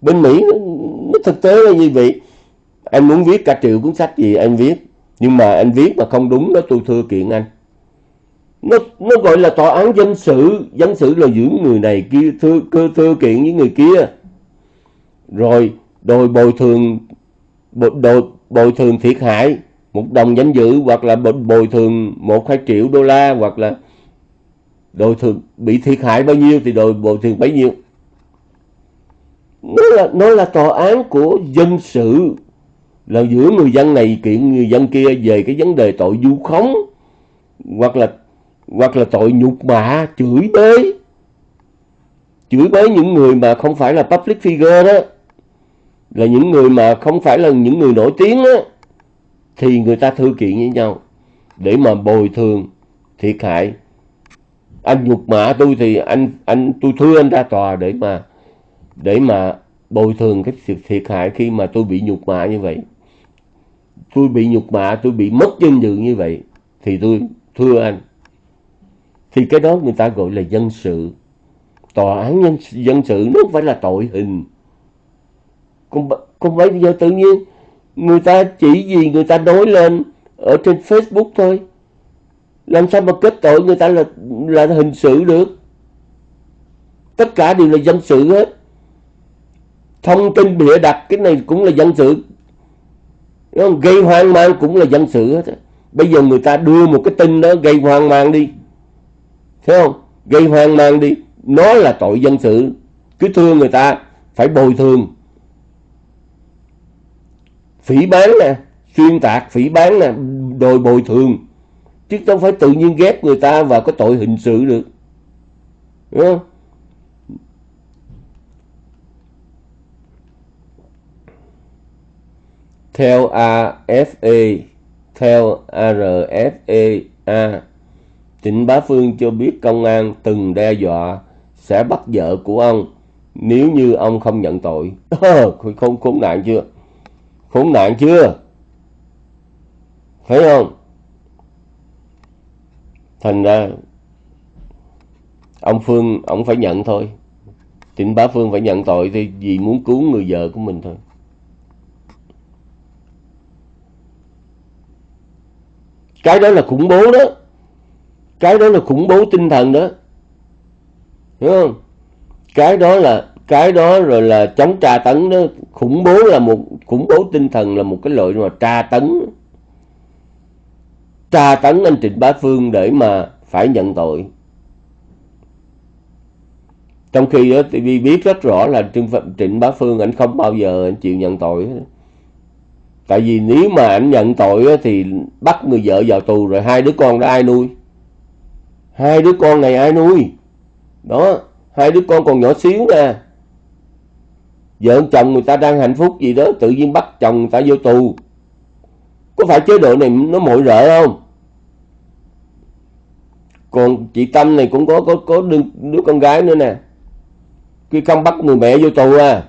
Bên mỹ nó, nó thực tế là như vậy. Anh muốn viết cả triệu cuốn sách gì anh viết. Nhưng mà anh viết mà không đúng đó tôi thưa kiện anh nó nó gọi là tòa án dân sự dân sự là giữ người này kia thưa, thưa, thưa kiện với người kia. Rồi đòi bồi thường bồi, bồi thường thiệt hại một đồng danh dự hoặc là bồi thường một hai triệu đô la hoặc là đòi thường bị thiệt hại bao nhiêu thì đòi bồi thường bấy nhiêu. Nó là nó là tòa án của dân sự là giữa người dân này kiện người dân kia về cái vấn đề tội vu khống hoặc là hoặc là tội nhục mạ chửi bới. Chửi bới những người mà không phải là public figure đó, là những người mà không phải là những người nổi tiếng đó thì người ta thư kiện với nhau. Để mà bồi thường thiệt hại. Anh nhục mạ tôi thì anh anh, tôi thưa anh ra tòa để mà để mà bồi thường cái sự thiệt hại khi mà tôi bị nhục mạ như vậy. Tôi bị nhục mạ, tôi bị mất danh dự như vậy, thì tôi thưa anh thì cái đó người ta gọi là dân sự. Tòa án nhân dân sự nó không phải là tội hình. Còn còn bây giờ tự nhiên người ta chỉ vì người ta nói lên ở trên Facebook thôi. Làm sao mà kết tội người ta là là hình sự được? Tất cả đều là dân sự hết. Thông tin bịa đặt, cái này cũng là dân sự. Không? gây hoang mang cũng là dân sự hết bây giờ người ta đưa một cái tin đó, gây hoang mang đi. Phải không? Gây hoang mang đi. Nó là tội dân sự. Cứ thương người ta, phải bồi thường. Phỉ bán nè, xuyên tạc, phỉ bán nè, đòi bồi thường. Chứ không phải tự nhiên ghép người ta vào cái tội hình sự được. Đúng không? Theo AFA theo RFA Trịnh Bá Phương cho biết công an từng đe dọa sẽ bắt vợ của ông nếu như ông không nhận tội. [laughs] Ờ, khốn, khốn nạn chưa? Khốn nạn chưa? Thấy không? Thành ra ông Phương, ông phải nhận thôi. Trịnh Bá Phương phải nhận tội thì vì muốn cứu người vợ của mình thôi. Cái đó là khủng bố đó cái đó là khủng bố tinh thần đó. Hiểu không? Cái đó là, cái đó rồi là chống tra tấn đó. Khủng bố là một, khủng bố tinh thần là một cái loại mà tra tấn. Tra tấn anh Trịnh Bá Phương để mà phải nhận tội. Trong khi đó TV biết rất rõ là Trịnh Bá Phương anh không bao giờ anh chịu nhận tội tại vì nếu mà anh nhận tội thì bắt người vợ vào tù rồi hai đứa con đó ai nuôi? Hai đứa con này ai nuôi? Đó hai đứa con còn nhỏ xíu nè. Vợ chồng người ta đang hạnh phúc gì đó tự nhiên bắt chồng người ta vô tù. Có phải chế độ này nó mội rợ không? Còn chị Tâm này cũng có có có đứa, đứa con gái nữa nè. Khi không bắt người mẹ vô tù à.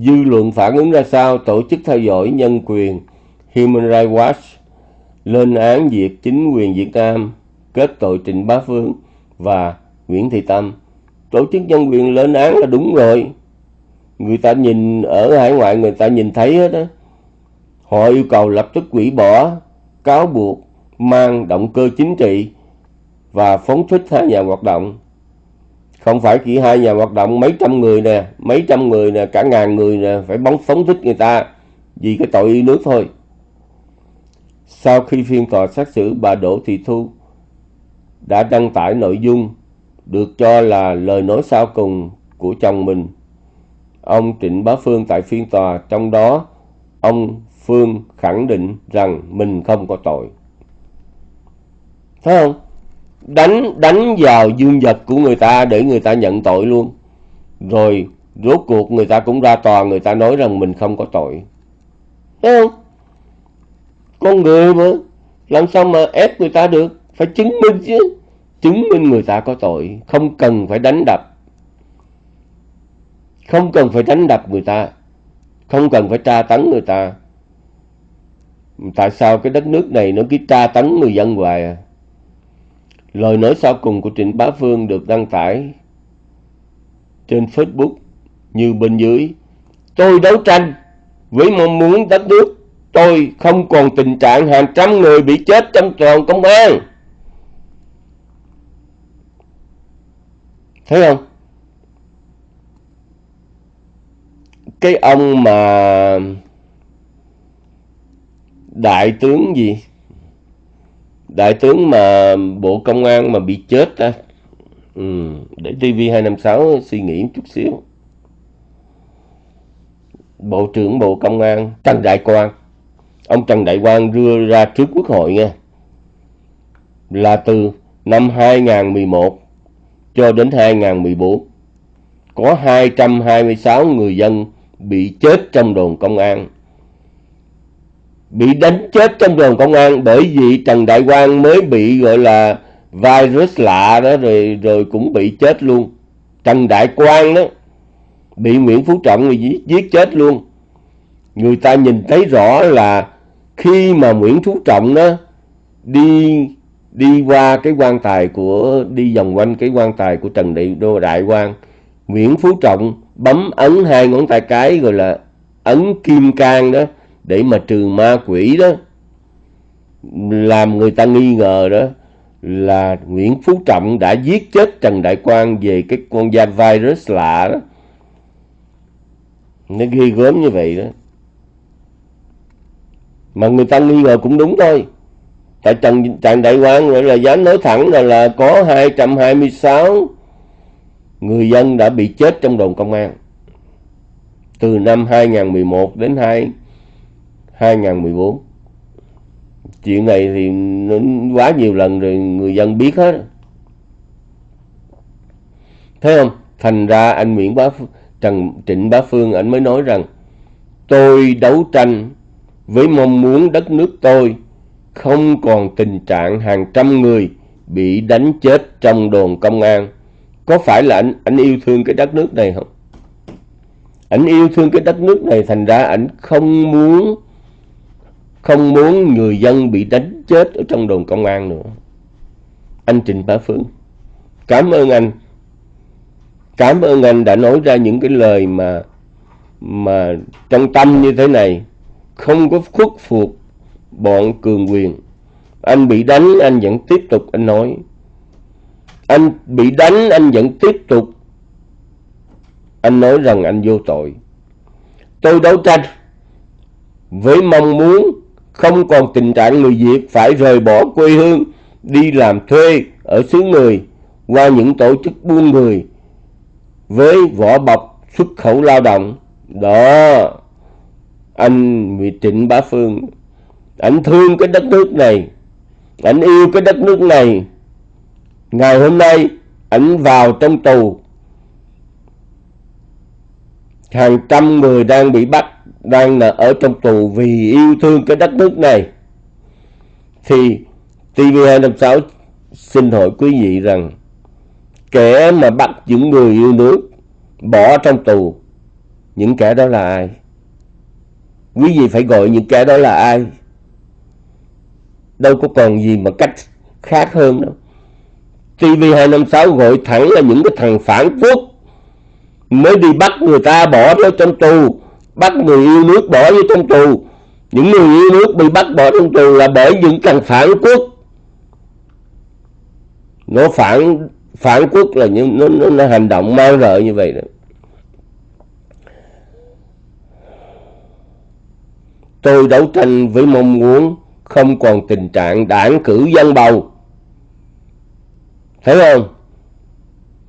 Dư luận phản ứng ra sao tổ chức theo dõi nhân quyền Human Rights Watch lên án việc chính quyền Việt Nam kết tội Trịnh Bá Phương và Nguyễn Thị Tâm. Tổ chức nhân quyền lên án là đúng rồi. Người ta nhìn ở hải ngoại, người ta nhìn thấy hết đó. Họ yêu cầu lập tức quỷ bỏ, cáo buộc, mang động cơ chính trị và phóng thích hai nhà hoạt động không phải chỉ hai nhà hoạt động mấy trăm người nè, mấy trăm người nè, cả ngàn người nè, phải bóng phóng thích người ta vì cái tội yêu nước thôi. Sau khi phiên tòa xét xử, bà Đỗ Thị Thu đã đăng tải nội dung được cho là lời nói sau cùng của chồng mình. Ông Trịnh Bá Phương tại phiên tòa, trong đó ông Phương khẳng định rằng mình không có tội. Thấy không? Đánh đánh vào dương vật của người ta để người ta nhận tội luôn. Rồi rốt cuộc người ta cũng ra tòa, người ta nói rằng mình không có tội. Thấy không? Con người mà, làm sao mà ép người ta được? Phải chứng minh chứ. Chứng minh người ta có tội, không cần phải đánh đập. Không cần phải đánh đập người ta, không cần phải tra tấn người ta. Tại sao cái đất nước này nó cứ tra tấn người dân hoài à? Lời nói sau cùng của Trịnh Bá Phương được đăng tải trên Facebook như bên dưới. Tôi đấu tranh với mong muốn đất nước tôi không còn tình trạng hàng trăm người bị chết trong tròn công an. Thấy không? Cái ông mà đại tướng gì đại tướng mà bộ công an mà bị chết ta ừ, để tv 256 suy nghĩ một chút xíu. Bộ trưởng bộ công an trần đại quang. Ông trần đại quang đưa ra trước quốc hội nha là từ năm 2011 cho đến 2014 có 226 người dân bị chết trong đồn công an bị đánh chết trong đồn công an bởi vì Trần Đại Quang mới bị gọi là virus lạ đó rồi rồi cũng bị chết luôn. Trần Đại Quang đó bị Nguyễn Phú Trọng người giết, giết chết luôn. Người ta nhìn thấy rõ là khi mà Nguyễn Phú Trọng đó đi đi qua cái quan tài của đi vòng quanh cái quan tài của Trần Đại Đô Đại Quang, Nguyễn Phú Trọng bấm ấn hai ngón tay cái gọi là ấn kim cang đó để mà trừ ma quỷ đó làm người ta nghi ngờ đó là Nguyễn Phú Trọng đã giết chết Trần Đại Quang về cái con da virus lạ đó. Nó ghi gớm như vậy đó. Mà người ta nghi ngờ cũng đúng thôi. Tại Trần, Trần Đại Quang gọi là dám nói thẳng là, là có 226 người dân đã bị chết trong đồn công an. Từ năm 2011 đến 2 2014 chuyện này thì nó quá nhiều lần rồi người dân biết hết. Thấy không? Thành ra anh Nguyễn Bá Trần Trịnh Bá Phương anh mới nói rằng, tôi đấu tranh với mong muốn đất nước tôi không còn tình trạng hàng trăm người bị đánh chết trong đồn công an. Có phải là anh anh yêu thương cái đất nước này không? Anh yêu thương cái đất nước này, thành ra anh không muốn không muốn người dân bị đánh chết ở trong đồn công an nữa. Anh Trịnh Bá Phương cảm ơn anh. Cảm ơn anh đã nói ra những cái lời mà mà trong tâm như thế này. Không có khuất phục bọn cường quyền. Anh bị đánh, anh vẫn tiếp tục, anh nói. Anh bị đánh, anh vẫn tiếp tục. Anh nói rằng anh vô tội. Tôi đấu tranh với mong muốn không còn tình trạng người Việt phải rời bỏ quê hương, đi làm thuê ở xứ người, qua những tổ chức buôn người với vỏ bọc xuất khẩu lao động. Đó, anh nguyễn Trịnh Bá Phương anh thương cái đất nước này anh yêu cái đất nước này. Ngày hôm nay anh vào trong tù. Hàng trăm người đang bị bắt đang là ở trong tù vì yêu thương cái đất nước này. Thì TV256 xin hỏi quý vị rằng, kẻ mà bắt những người yêu nước bỏ trong tù, những kẻ đó là ai? Quý vị phải gọi những kẻ đó là ai? Đâu có còn gì mà cách khác hơn đâu. TV256 gọi thẳng là những cái thằng phản quốc mới đi bắt người ta bỏ nó trong tù bắt người yêu nước bỏ vô trong tù. Những người yêu nước bị bắt bỏ trong tù là bởi những thằng phản quốc. Nó phản phản quốc là những nó, nó, nó hành động man rợ như vậy đó. Tôi đấu tranh với mong muốn không còn tình trạng đảng cử dân bầu. Thấy không?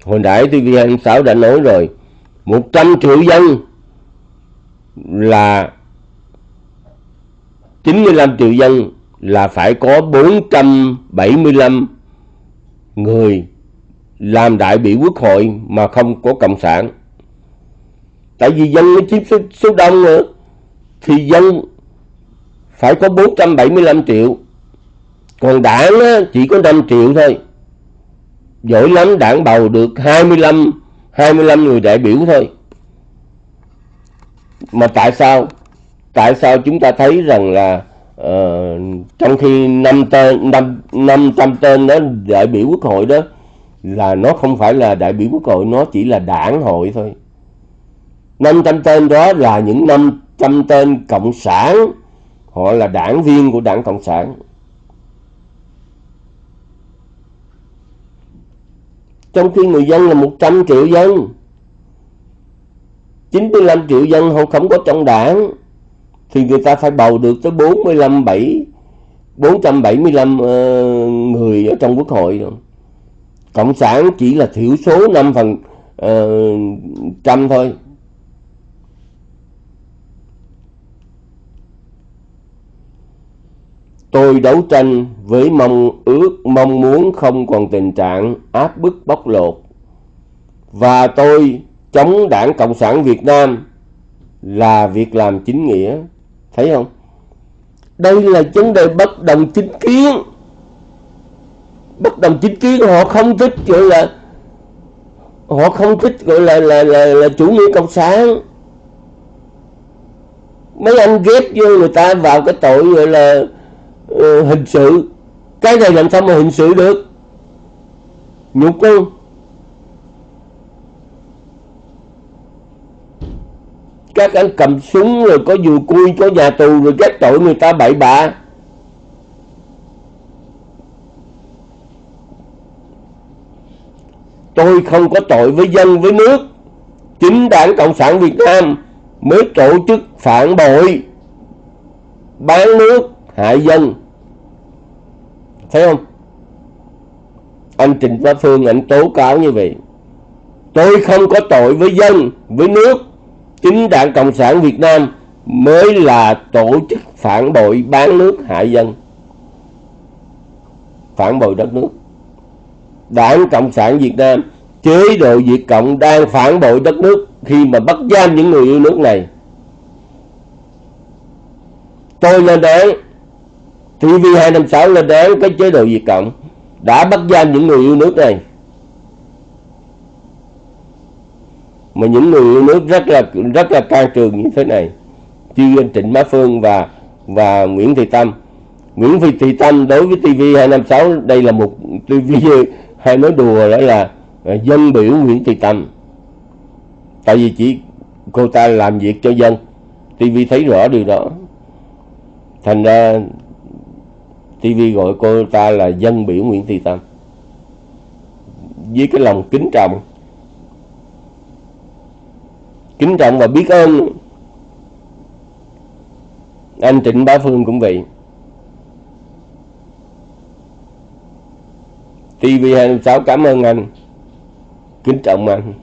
Hồi nãy tv sáu đã nói rồi 100 triệu dân là 95 triệu dân là phải có 475 người làm đại biểu quốc hội mà không có cộng sản. Tại vì dân nó chiếm số, số đông nữa thì dân phải có 475 triệu. Còn đảng chỉ có 5 triệu thôi. Giỏi lắm đảng bầu được 25 25 người đại biểu thôi. Mà tại sao? Tại sao chúng ta thấy rằng là uh, trong khi năm tên năm năm trăm tên đó đại biểu quốc hội đó là nó không phải là đại biểu quốc hội nó chỉ là đảng hội thôi 500 tên đó là những 500 tên cộng sản họ là đảng viên của đảng cộng sản trong khi người dân là 100 triệu dân 95 triệu dân họ không có trong đảng thì người ta phải bầu được tới 45 7 475 uh, người ở trong quốc hội rồi. Cộng sản chỉ là thiểu số 5 phần uh, trăm thôi. Tôi đấu tranh với mong ước, mong muốn không còn tình trạng áp bức bóc lột. Và tôi chống đảng Cộng sản Việt Nam là việc làm chính nghĩa. Thấy không? Đây là vấn đề bất đồng chính kiến. Bất đồng chính kiến họ không thích gọi là họ không thích gọi là là là, là chủ nghĩa cộng sản. Mấy anh ghép vô người ta vào cái tội gọi là uh, hình sự. Cái này làm sao mà hình sự được? Nhục không? Các anh cầm súng rồi có dù cui có nhà tù rồi các tội người ta bậy bạ. Tôi không có tội với dân, với nước. Chính đảng cộng sản việt nam mới tổ chức phản bội, bán nước, hại dân. Thấy không? Anh Trịnh Bá Phương, anh tố cáo như vậy. Tôi không có tội với dân, với nước chính đảng Cộng sản Việt Nam mới là tổ chức phản bội bán nước hại dân. Phản bội đất nước. Đảng Cộng sản Việt Nam, chế độ Việt Cộng đang phản bội đất nước khi mà bắt giam những người yêu nước này. Tôi lên án, TV256 lên án cái chế độ Việt Cộng đã bắt giam những người yêu nước này. Mà những người yêu nước rất là rất là can trường như thế này. Như anh Trịnh Bá Phương và và Nguyễn Thị Tâm. Nguyễn Thị Tâm đối với TV256 đây là một TV [laughs] hay nói đùa đó là à, dân biểu Nguyễn Thị Tâm. Tại vì chỉ cô ta làm việc cho dân. TV thấy rõ điều đó. Thành ra TV gọi cô ta là dân biểu Nguyễn Thị Tâm. Với cái lòng kính trọng kính trọng và biết ơn. Anh Trịnh Bá Phương cũng vậy. TV26 cảm ơn anh. Kính trọng anh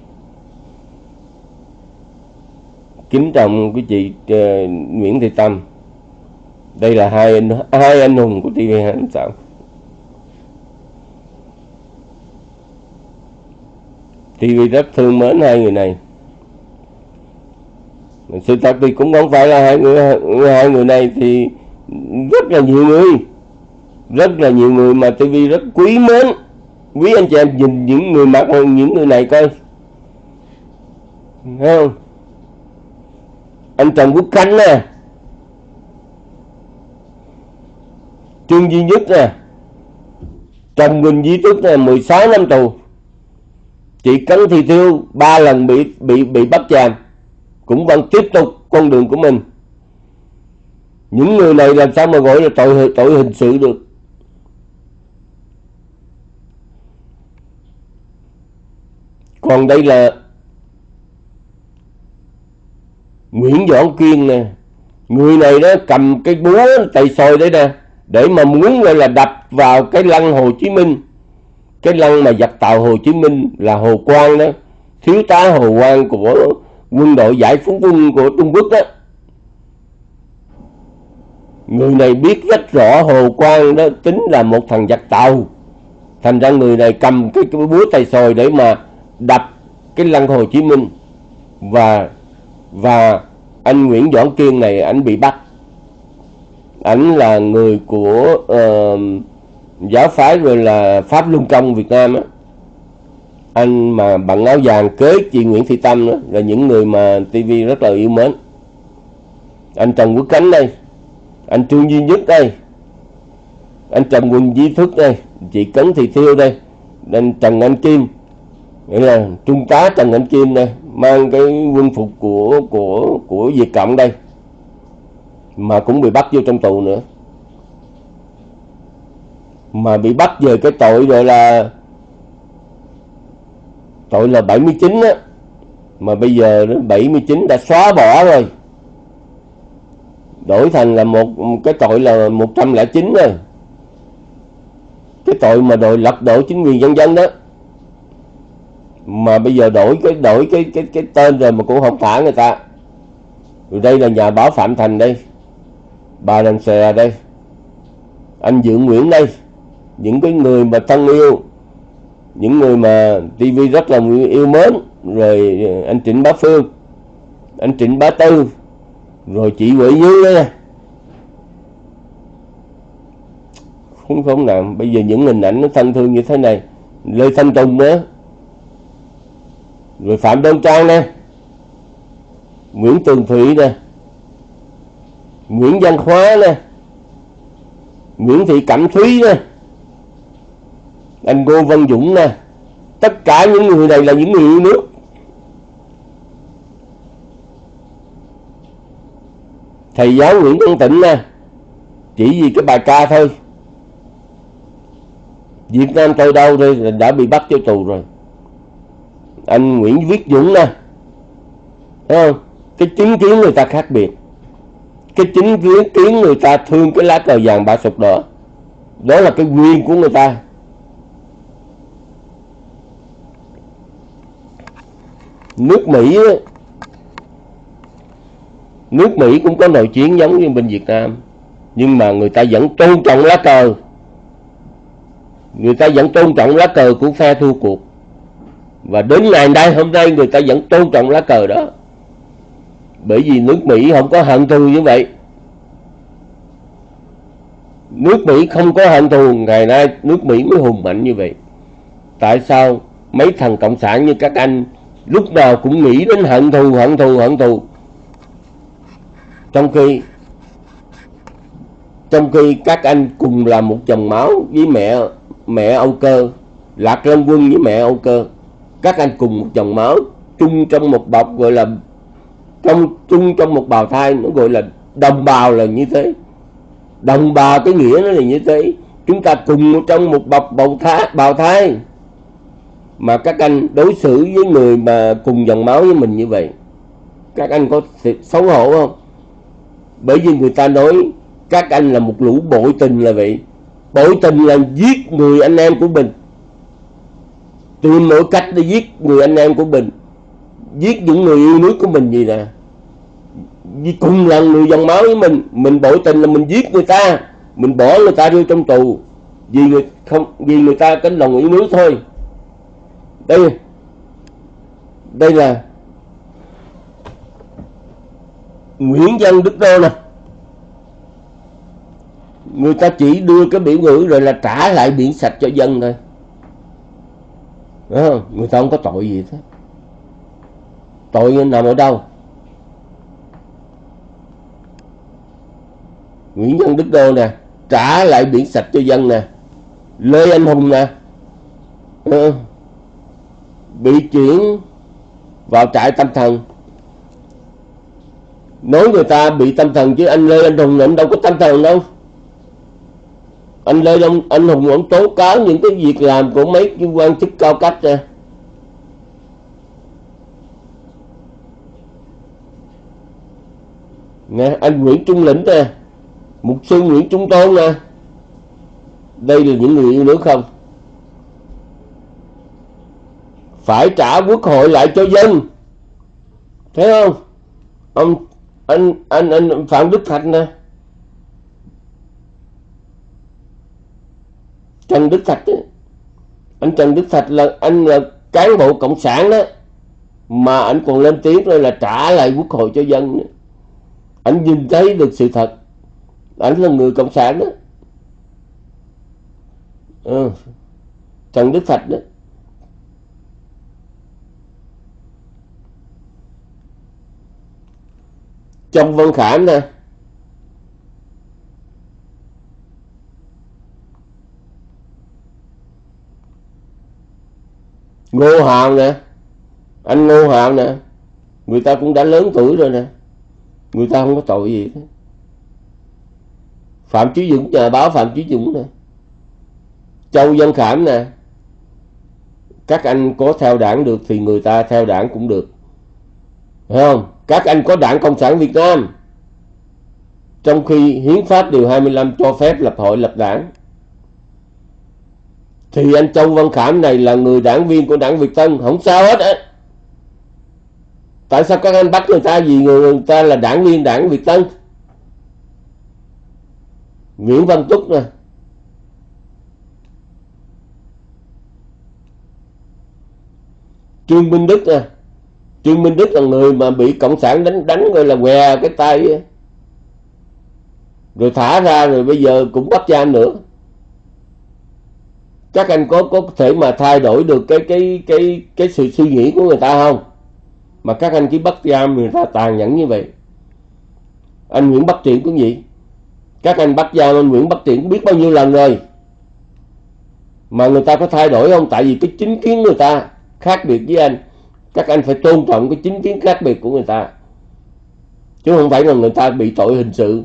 kính trọng quý chị uh, ờ, Nguyễn Thị Tâm. Đây là hai anh hai anh hùng của TV26 TV rất thương mến hai người này sự thật thì cũng không phải là hai người hai người này thì rất là nhiều người. Rất là nhiều người mà TV rất quý mến. Quý anh chị em nhìn những người mặc những người này coi. Thấy không? Anh Trần Quốc Khánh nè. Trương Duy Nhất nè. Trần Quỳnh Di Tức nè 16 năm tù. Chị Cấn Thị Thiêu ba lần bị bị bị bắt giam cũng vẫn tiếp tục con đường của mình. Những người này làm sao mà gọi là tội tội hình sự được? Còn đây là Nguyễn Doãn Kiên nè. Người này đó cầm cái búa tay soi đấy nè, để mà muốn gọi là đập vào cái lăng Hồ Chí Minh. Cái lăng mà dập tàu Hồ Chí Minh là Hồ Quang đó. Thiếu tá Hồ Quang của quân đội giải phóng quân của Trung Quốc đó người này biết rất rõ Hồ Quang đó tính là một thằng giặc tàu. Thành ra người này cầm cái, cái búa tay sồi để mà đập cái lăng Hồ Chí Minh. Và và anh Nguyễn Doãn Kiên này anh bị bắt. Ảnh là người của uh, giáo phái rồi là pháp luân công Việt Nam á anh mà bằng áo vàng kế chị Nguyễn Thị Tâm đó, là những người mà TV rất là yêu mến. Anh Trần Quốc Khánh đây anh Trương Duy Nhất đây anh Trần Quỳnh Di Thức đây chị Cấn Thị Thiêu đây anh Trần Anh Kim nghĩa là trung tá Trần Anh Kim đây mang cái quân phục của của của Việt Cộng đây mà cũng bị bắt vô trong tù nữa. Mà bị bắt về cái tội gọi là tội là 79 á. Mà bây giờ 79 đã xóa bỏ rồi. Đổi thành là một, cái tội là 109 rồi. Cái tội mà đội lật đổ chính quyền dân dân đó. Mà bây giờ đổi cái đổi cái cái cái tên rồi mà cũng không thả người ta. Rồi đây là nhà báo Phạm Thành đây. Bà đàn xè đây. Anh dưỡng Nguyễn đây. Những cái người mà thân yêu những người mà TV rất là yêu mến, rồi ờ, anh Trịnh Bá Phương, anh Trịnh Bá Tư, rồi chị Huệ Như đây không không nào, bây giờ những hình ảnh nó thân thương như thế này, Lê Thanh Tùng nữa. Rồi Phạm Đông Trang nè. Nguyễn Tường Thụy nè. Nguyễn Văn Khóa nè. Nguyễn Thị Cẩm Thúy nè anh Ngô Văn Dũng nè. Tất cả những người này là những người yêu nước. Thầy giáo Nguyễn Văn Tịnh nè. Chỉ vì cái bài ca thôi. Việt Nam tôi đâu thôi, đã bị bắt cho tù rồi. Anh Nguyễn Viết Dũng nè. Thấy không? cái chính kiến người ta khác biệt. Cái chính kiến người ta thương cái lá cờ vàng ba sụp đỏ. Đó là cái quyền của người ta. Nước Mỹ nước Mỹ cũng có nội chiến giống như bên Việt Nam, nhưng mà người ta vẫn tôn trọng lá cờ. Người ta vẫn tôn trọng lá cờ của phe thua cuộc. Và đến ngày nay hôm nay người ta vẫn tôn trọng lá cờ đó. Bởi vì nước Mỹ không có hận thù như vậy. Nước Mỹ không có hận thù, ngày nay nước Mỹ mới hùng mạnh như vậy. Tại sao mấy thằng cộng sản như các anh lúc nào cũng nghĩ đến hận thù hận thù hận thù. Trong khi trong khi các anh cùng là một chồng máu với mẹ mẹ Âu Cơ, Lạc Long Quân với mẹ Âu Cơ, các anh cùng một chồng máu chung trong một bọc gọi là, trong, chung trong một bào thai, nó gọi là đồng bào là như thế. Đồng bào cái nghĩa nó là như thế. Chúng ta cùng trong một bọc bào thai bào thai mà các anh đối xử với người mà cùng dòng máu với mình như vậy, các anh có xấu hổ không? Bởi vì người ta nói các anh là một lũ bội tình là vậy. Bội tình là giết người anh em của mình. Tìm mọi cách để giết người anh em của mình. Giết những người yêu nước của mình gì nè. Vì cùng là người dòng máu với mình mình bội tình là mình giết người ta. Mình bỏ người ta vô trong tù. Vì người không, vì người ta cái lòng yêu nước thôi đây. Đây là Nguyễn Văn Đức Đô nè. Người ta chỉ đưa cái biểu ngữ rồi là trả lại biển sạch cho dân thôi. Đúng không? người ta không có tội gì hết. Tội nằm ở đâu? Nguyễn Văn Đức Đô nè, trả lại biển sạch cho dân nè. Lê Anh Hùng nè. Ờ bị chuyển vào trại tâm thần. Nói người ta bị tâm thần chứ anh Lê Anh Hùng anh đâu có tâm thần đâu. Anh Lê ông anh Hùng ông tố cáo những cái việc làm của mấy cái quan chức cao cấp nè nè anh Nguyễn Trung Lĩnh nè, mục sư Nguyễn Trung Tôn nè. Đây là những người yêu nước không? Phải trả quốc hội lại cho dân. Thấy không? Ông, anh anh anh phạm đức thạch nè. Trần đức thạch ấy. anh trần đức thạch là anh là cán bộ cộng sản đó. Mà anh còn lên tiếng rồi là trả lại quốc hội cho dân anh nhìn thấy được sự thật. Anh là người cộng sản đó. Ừ. trần đức thạch đó. Trong văn khảm nè ngô hào nè. Anh ngô hào nè. Người ta cũng đã lớn tuổi rồi nè. Người ta không có tội gì. Hết phạm chí dũng, nhà báo phạm chí dũng nè. Châu văn khảm nè. Các anh có theo đảng được thì người ta theo đảng cũng được. Phải không? Các anh có đảng cộng sản việt nam. Trong khi hiến pháp điều 25 cho phép lập hội, lập đảng. Thì anh Châu Văn Khảm này là người đảng viên của đảng Việt Tân. Không sao hết á. Tại sao các anh bắt người ta vì người ta là đảng viên đảng Việt Tân? Nguyễn Văn Túc nè. Trương Minh Đức nè. Trương Minh Đức là người mà bị Cộng sản đánh đánh gọi là què cái tay Rồi thả ra rồi bây giờ cũng bắt giam nữa. Các anh có có thể mà thay đổi được cái cái cái cái sự suy nghĩ của người ta không? Mà các anh chỉ bắt giam người ta tàn nhẫn như vậy. Anh Nguyễn Bắc Triển cũng vậy các anh bắt giam anh Nguyễn Bắc Triển biết bao nhiêu lần rồi? Mà người ta có thay đổi không? Tại vì cái chính kiến người ta khác biệt với anh các anh phải tôn trọng cái chính kiến khác biệt của người ta. Chứ không phải là người ta bị tội hình sự.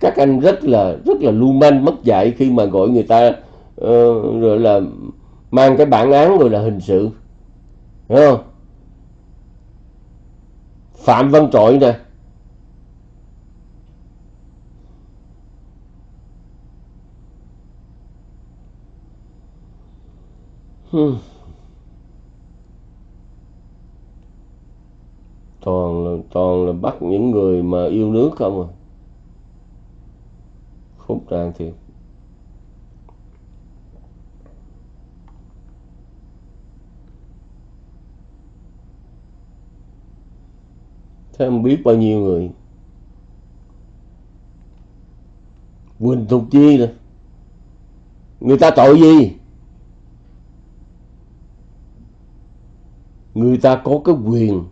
Các anh rất là rất là lưu manh mất dạy khi mà gọi người ta uh, rồi là mang cái bản án rồi là hình sự. Đúng không? Phạm văn trội nè. Hmm. toàn là toàn là bắt những người mà yêu nước không à? Phúc tràn thiệt. Thế không biết bao nhiêu người. Quỳnh thục chi nè. Người ta tội gì? Người ta có cái quyền.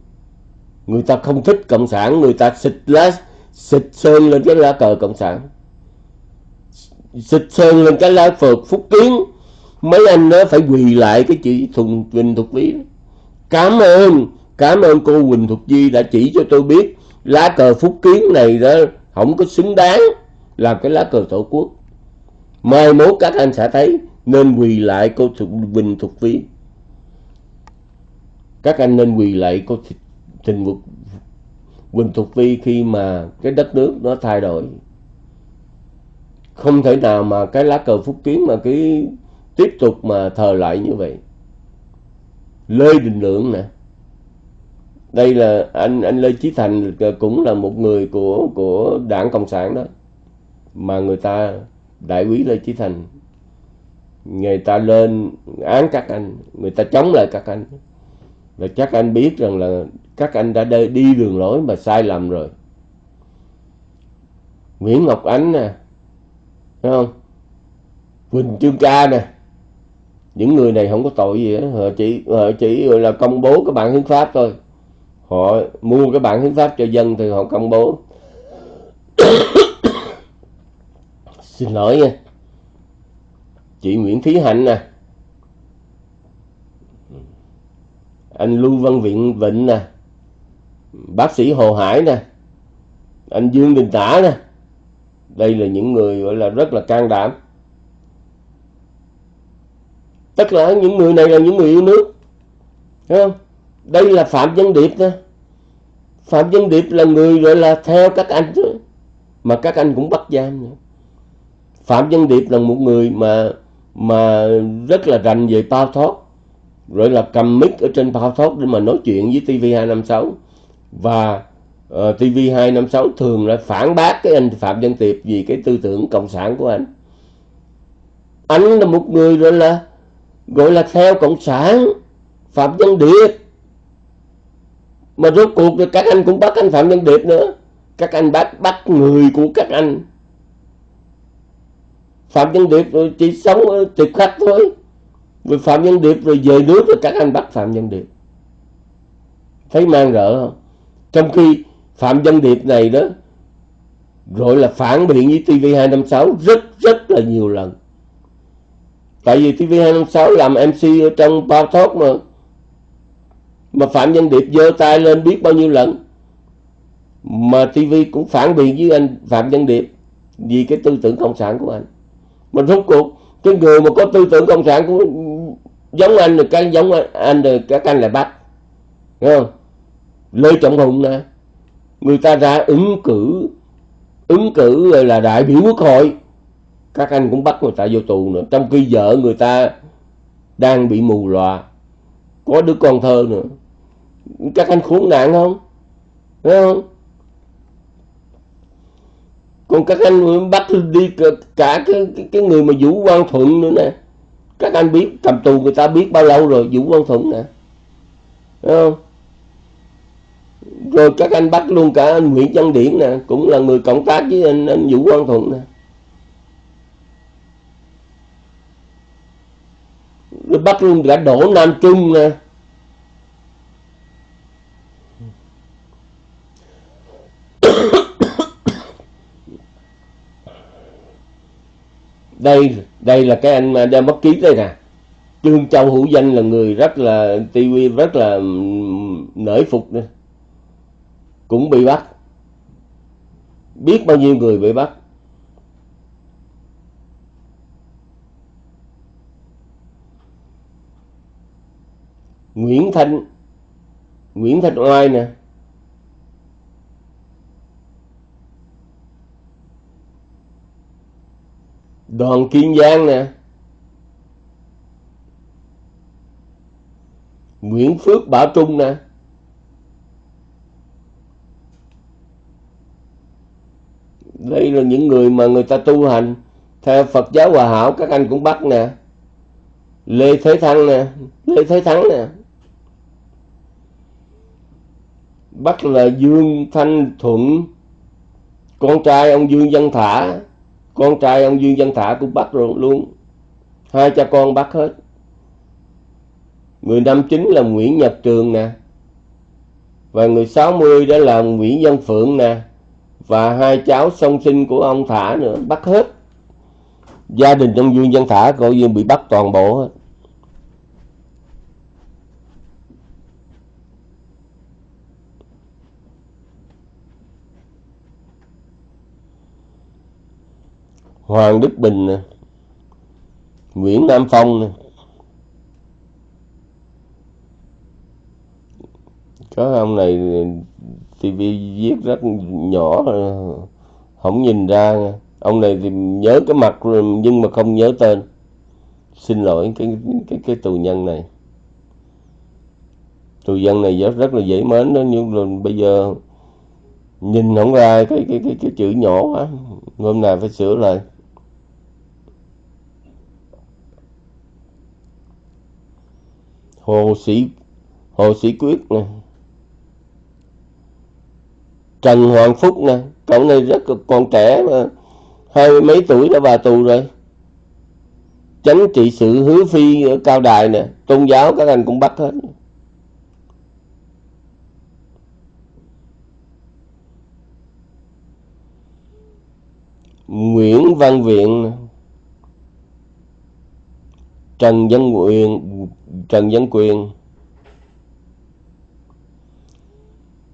Người ta không thích cộng sản, người ta xịt lá, xịt sơn lên cái lá cờ cộng sản. Xịt sơn lên cái lá phật phúc kiến. Mấy anh nó phải quỳ lại cái chị thùng quỳnh thục vy cảm ơn cảm ơn cô quỳnh thục di đã chỉ cho tôi biết lá cờ phúc kiến này đó không có xứng đáng làm cái lá cờ tổ quốc. Mai mốt các anh sẽ thấy nên quỳ lại cô thục quỳnh thục vy các anh nên quỳ lại cô tình vực Quỳnh Thục vi khi mà cái đất nước nó thay đổi. Không thể nào mà cái lá cờ phúc kiến mà cái tiếp tục mà thờ lại như vậy. Lê Đình Lượng nè. Đây là anh anh Lê Chí Thành cũng là một người của của đảng cộng sản đó, mà người ta đại quý Lê Chí Thành. Người ta lên án các anh, người ta chống lại các anh và chắc anh biết rằng là các anh đã đi đường lối mà sai lầm rồi. Nguyễn Ngọc Ánh nè thấy không? Quỳnh Trương Ca nè. Những người này không có tội gì hết. Họ chỉ họ chỉ là công bố cái bản hiến pháp thôi. Họ mua cái bản hiến pháp cho dân thì họ công bố. [coughs] Xin lỗi nha. Chị Nguyễn Thí Hạnh nè anh Lưu Văn Viện Vịnh nè, bác sĩ Hồ Hải nè, anh Dương Đình Tả nè. Đây là những người gọi là rất là can đảm. Tất cả những người này là những người yêu nước, Thấy không? Đây là Phạm Văn Điệp nè. Phạm Văn Điệp là người gọi là theo các anh chứ mà các anh cũng bắt giam nữa. Phạm Văn Điệp là một người mà mà rất là rành về bao thoát rồi là cầm mic ở trên bao thoát để mà nói chuyện với TV256 và ờ, uh, TV256 thường là phản bác cái anh Phạm Văn Tiệp vì cái tư tưởng cộng sản của anh. Anh là một người gọi là gọi là theo cộng sản Phạm Văn Điệp mà rốt cuộc thì các anh cũng bắt anh Phạm Văn Điệp nữa. Các anh bắt bắt người của các anh. Phạm Văn Điệp chỉ sống ở tiệp khách thôi vì Phạm nhân Điệp, rồi về nước rồi các anh bắt Phạm nhân Điệp. Thấy mang rỡ không? Trong khi Phạm nhân Điệp này đó rồi là phản biện với TV256 rất rất là nhiều lần. Tại vì TV256 làm MC ở trong bao thoát mà. Mà Phạm nhân Điệp giơ tay lên biết bao nhiêu lần. Mà TV cũng phản biện với anh Phạm nhân Điệp vì cái tư tưởng cộng sản của anh. Mà rốt cuộc, cái người mà có tư tưởng cộng sản của giống anh được cái giống anh anh được các anh lại bắt Đúng không? Lê trọng hùng nè. Người ta ra ứng cử ứng cử là đại biểu quốc hội. Các anh cũng bắt người ta vô tù nữa. Trong khi vợ người ta đang bị mù lòa. Có đứa con thơ nữa. Các anh khốn nạn không? Thấy không? Còn các anh bắt đi cả cái, cái, cái người mà vũ quang thuận nữa nè các anh biết cầm tù người ta biết bao lâu rồi vũ văn thuận nè. Thấy không? Rồi các anh bắt luôn cả anh Nguyễn Văn Điển nè cũng là người cộng tác với anh, anh Vũ văn Thuận nè. Rồi bắt luôn cả Đỗ Nam Trung nè. Đây đây là cái anh mà đem bất ký đây nè. Trương Châu Hữu Danh là người rất là TV rất là nể phục nữa cũng bị bắt. Biết bao nhiêu người bị bắt. Nguyễn Thanh Nguyễn Thanh Oai nè. Đoàn Kiên Giang nè. Nguyễn Phước Bảo Trung nè. Đây là những người mà người ta tu hành theo Phật giáo Hòa Hảo, các anh cũng bắt nè. Lê Thế Thăng nè. Lê Thế Thắng nè. Bắt là Dương Thanh Thuận, con trai ông Dương Văn Thả con trai ông Dương Văn Thả cũng bắt rồi luôn. Hai cha con bắt hết. Người năm chín là Nguyễn Nhật Trường nè. Và người 60 đó là Nguyễn Văn Phượng nè. Và hai cháu song sinh của ông Thả nữa, bắt hết. Gia đình ông Dương Văn Thả coi như bị bắt toàn bộ hết. Hoàng Đức Bình nè, Nguyễn Nam Phong nè. Có ông này TV viết rất nhỏ không nhìn ra ông này thì nhớ cái mặt nhưng mà không nhớ tên. Xin lỗi cái cái cái tù nhân này. Tù nhân này rất rất là dễ mến đó, nhưng mà bây giờ nhìn không ra cái cái cái cái chữ nhỏ quá. Hôm nay phải sửa lại. Hồ sĩ hồ sĩ quyết nè. Trần hoàng phúc nè, cậu này rất còn trẻ mà, hai mấy tuổi đã vào tù rồi. Chánh trị sự hứa phi ở cao đài nè, tôn giáo các anh cũng bắt hết. Nguyễn Văn Viện Trần Văn Quyền Trần Văn Quyền.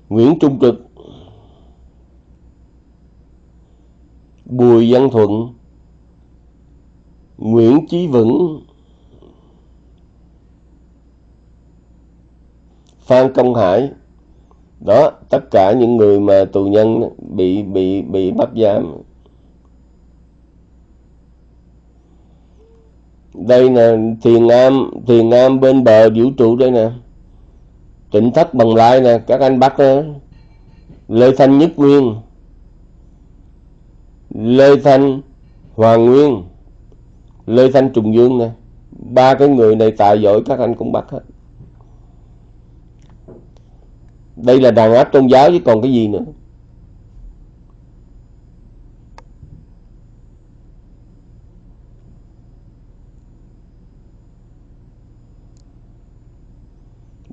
Nguyễn Trung Trực. Bùi Văn Thuận. Nguyễn Chí Vững. Phan Công Hải. Đó, tất cả những người mà tù nhân bị bị bị bắt giam. Đây nè, thiền am thiền am bên bờ vũ trụ đây nè. Tỉnh thất bằng lại nè, các anh bắt lê thanh nhất nguyên. Lê thanh hoàng nguyên. Lê thanh trùng dương nè. Ba cái người này tài giỏi các anh cũng bắt hết. Đây là đàn áp tôn giáo chứ còn cái gì nữa.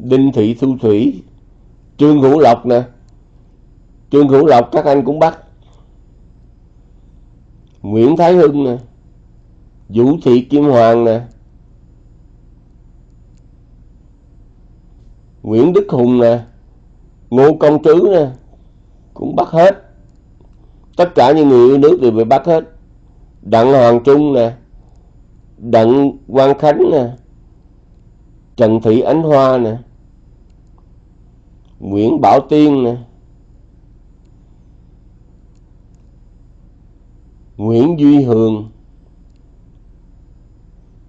Đinh Thị Thu Thủy, Trương Hữu Lộc nè. Trương Hữu Lộc các anh cũng bắt. Nguyễn Thái Hưng nè. Vũ Thị Kim Hoàng nè. Nguyễn Đức Hùng nè. Ngô Công Trứ nè. Cũng bắt hết. Tất cả những người yêu nước đều bị bắt hết. Đặng Hoàng Trung nè. Đặng Quang Khánh nè. Trần Thị Ánh Hoa nè. Nguyễn Bảo Tiên nè. Nguyễn Duy Hường.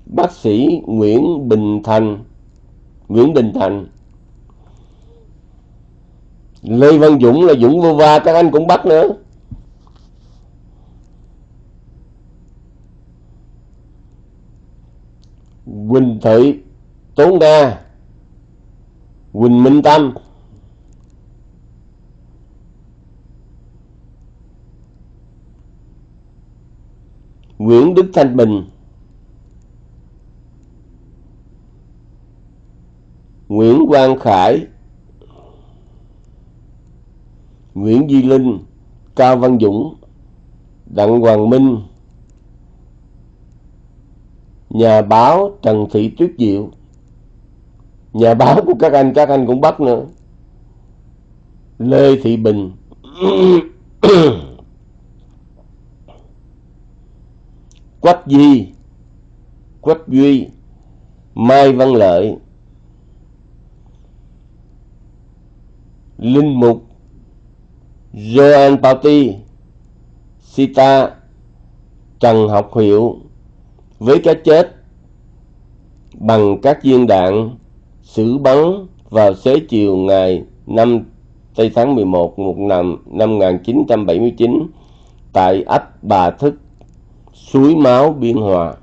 Bác sĩ Nguyễn Bình Thành. Nguyễn Bình Thành. Lê Văn Dũng là Dũng vô va các anh cũng bắt nữa. Quỳnh Thị Tốn Đa. Quỳnh Minh Tâm. Nguyễn Đức Thanh Bình. Nguyễn Quang Khải. Nguyễn Duy Linh Cao Văn Dũng, Đặng Hoàng Minh. Nhà báo Trần Thị Tuyết Diệu. Nhà báo của các anh Các anh cũng bắt nữa. Lê Thị Bình. [coughs] Quách Di, Quách Duy, Mai Văn Lợi, Linh Mục, Joan Pauti, Sita, Trần Học Hiệu. Với cái chết bằng các viên đạn xử bắn vào xế chiều ngày 5 tây tháng 11 một năm, năm 1979 tại ấp Bà Thức, suối máu biên hòa.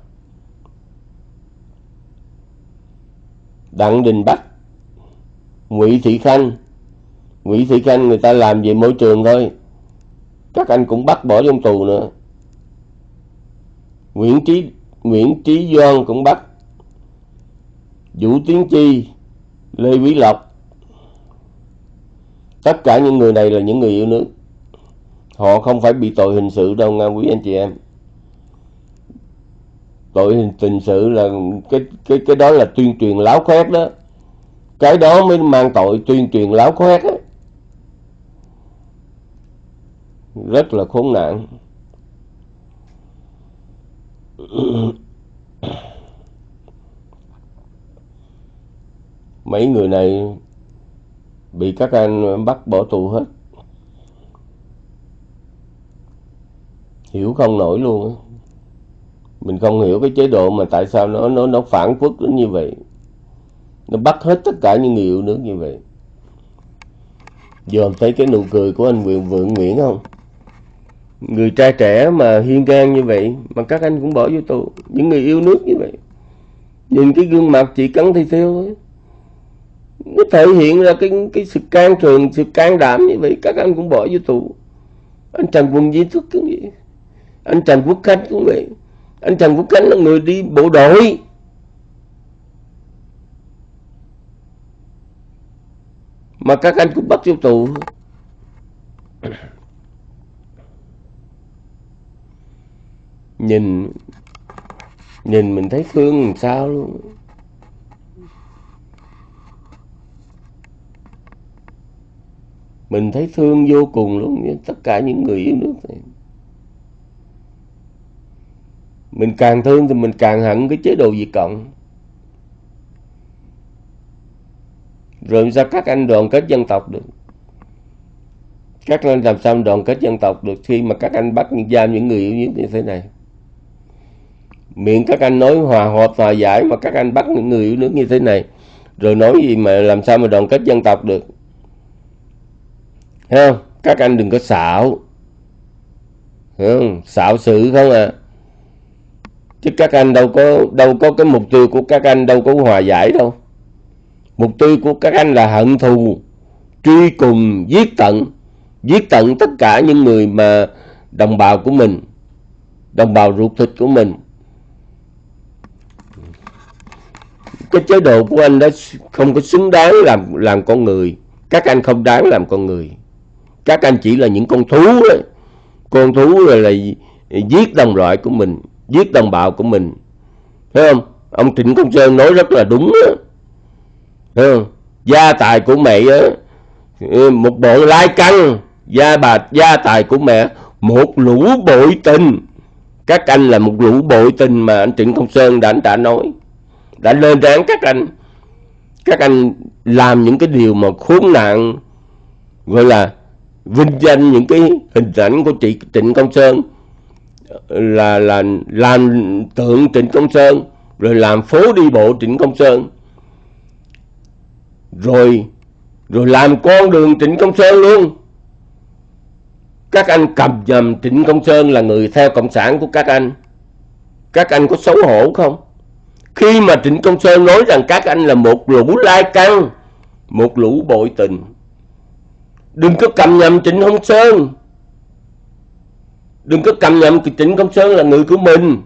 Đặng đình bắc, ngụy thị khanh. Ngụy thị khanh người ta làm về môi trường thôi. Các anh cũng bắt bỏ trong tù nữa. Nguyễn trí nguyễn trí doan cũng bắt. Vũ tiến chi, lê quý lộc. Tất cả những người này là những người yêu nước. Họ không phải bị tội hình sự đâu nha quý, anh chị em tội hình, hình sự là cái cái cái đó là tuyên truyền láo khoét đó. Cái đó mới mang tội tuyên truyền láo khoét đó. rất là khốn nạn. [coughs] Mấy người này bị các anh bắt bỏ tù hết. Hiểu không nổi luôn á mình không hiểu cái chế độ mà tại sao nó nó nó phản quốc đến như vậy. Nó bắt hết tất cả những người yêu nước như vậy. Dòm thấy cái nụ cười của anh Vượng Vượng Nguyễn không? Người trai trẻ mà hiên ngang như vậy, mà các anh cũng bỏ vô tù. Những người yêu nước như vậy. Nhìn cái gương mặt chỉ cắn thì theo thôi. Nó thể hiện ra cái cái sự can trường sự can đảm như vậy, các anh cũng bỏ vô tù. Anh Trần Quân Di Thức cũng vậy. Anh Trần Quốc Khánh cũng vậy anh Trần Quốc Khánh là người đi bộ đội. Mà các anh cũng bắt vô tù. Nhìn nhìn mình thấy thương làm sao luôn. Mình thấy thương vô cùng luôn, với tất cả những người yêu nước này mình càng thương thì mình càng hận cái chế độ Việt Cộng. Rồi sao các anh đoàn kết dân tộc được? Các anh làm sao đoàn kết dân tộc được khi mà các anh bắt giam những người yêu nước như thế này? Miệng các anh nói hòa hợp, hòa giải mà các anh bắt những người yêu nước như thế này. Rồi nói gì mà làm sao mà đoàn kết dân tộc được? Thấy không? Các anh đừng có xạo. Không? xạo sự không à? Chứ các anh đâu có đâu có cái mục tiêu của các anh đâu có hòa giải đâu. Mục tiêu của các anh là hận thù, truy cùng, giết tận. Giết tận tất cả những người mà đồng bào của mình, đồng bào ruột thịt của mình. Cái chế độ của anh đó không có xứng đáng làm làm con người. Các anh không đáng làm con người. Các anh chỉ là những con thú đấy con thú rồi là giết đồng loại của mình giết đồng bào của mình. Thấy không? Ông trịnh công sơn nói rất là đúng á. Thấy không? Gia tài của mẹ á. Một bộ lai căng. Gia bà, gia tài của mẹ, một lũ bội tình. Các anh là một lũ bội tình mà anh trịnh công sơn đã đã nói. Đã lên án các anh. Các anh làm những cái điều mà khốn nạn, gọi là vinh danh những cái hình ảnh của chị Trịnh Công Sơn là là làm tượng Trịnh Công Sơn, rồi làm phố đi bộ Trịnh Công Sơn. Rồi rồi làm con đường Trịnh Công Sơn luôn. Các anh cầm nhầm Trịnh Công Sơn là người theo cộng sản của các anh. Các anh có xấu hổ không? Khi mà Trịnh Công Sơn nói rằng các anh là một lũ lai căng, một lũ bội tình, đừng có cầm nhầm Trịnh Công Sơn đừng có cầm nhầm Trịnh Công Sơn là người của mình.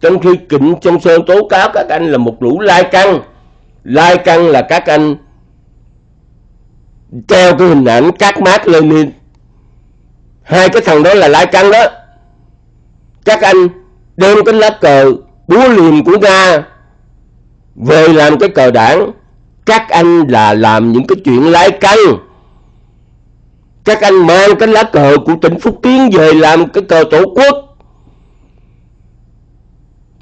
Trong khi Trịnh Công Sơn tố cáo các anh là một lũ lai căng. Lai căng là các anh treo cái hình ảnh các mát Lenin hai cái thằng đó là lai căng đó. Các anh đem cái lá cờ búa liềm của Nga về làm cái cờ đảng. Các anh là làm những cái chuyện lai căng các anh mang cái lá cờ của tỉnh Phúc Kiến về làm cái cờ tổ quốc.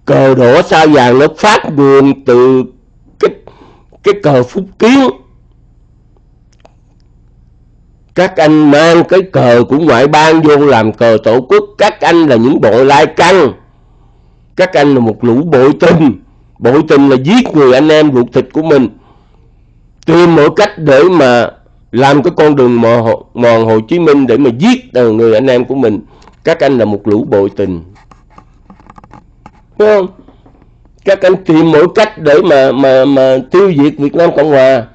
Cờ đỏ sao vàng nó phát nguồn từ cái cái cờ Phúc Kiến. Các anh mang cái cờ của ngoại bang vô làm cờ tổ quốc. Các anh là những bộ lai căng. Các anh là một lũ bội tình. Bội tình là giết người anh em ruột thịt của mình. Tìm mọi cách để mà làm cái con đường mòn, mòn Hồ Chí Minh để mà giết người anh em của mình. Các anh là một lũ bội tình. Đúng không? Các anh tìm mọi cách để mà mà mà tiêu diệt Việt Nam Cộng Hòa.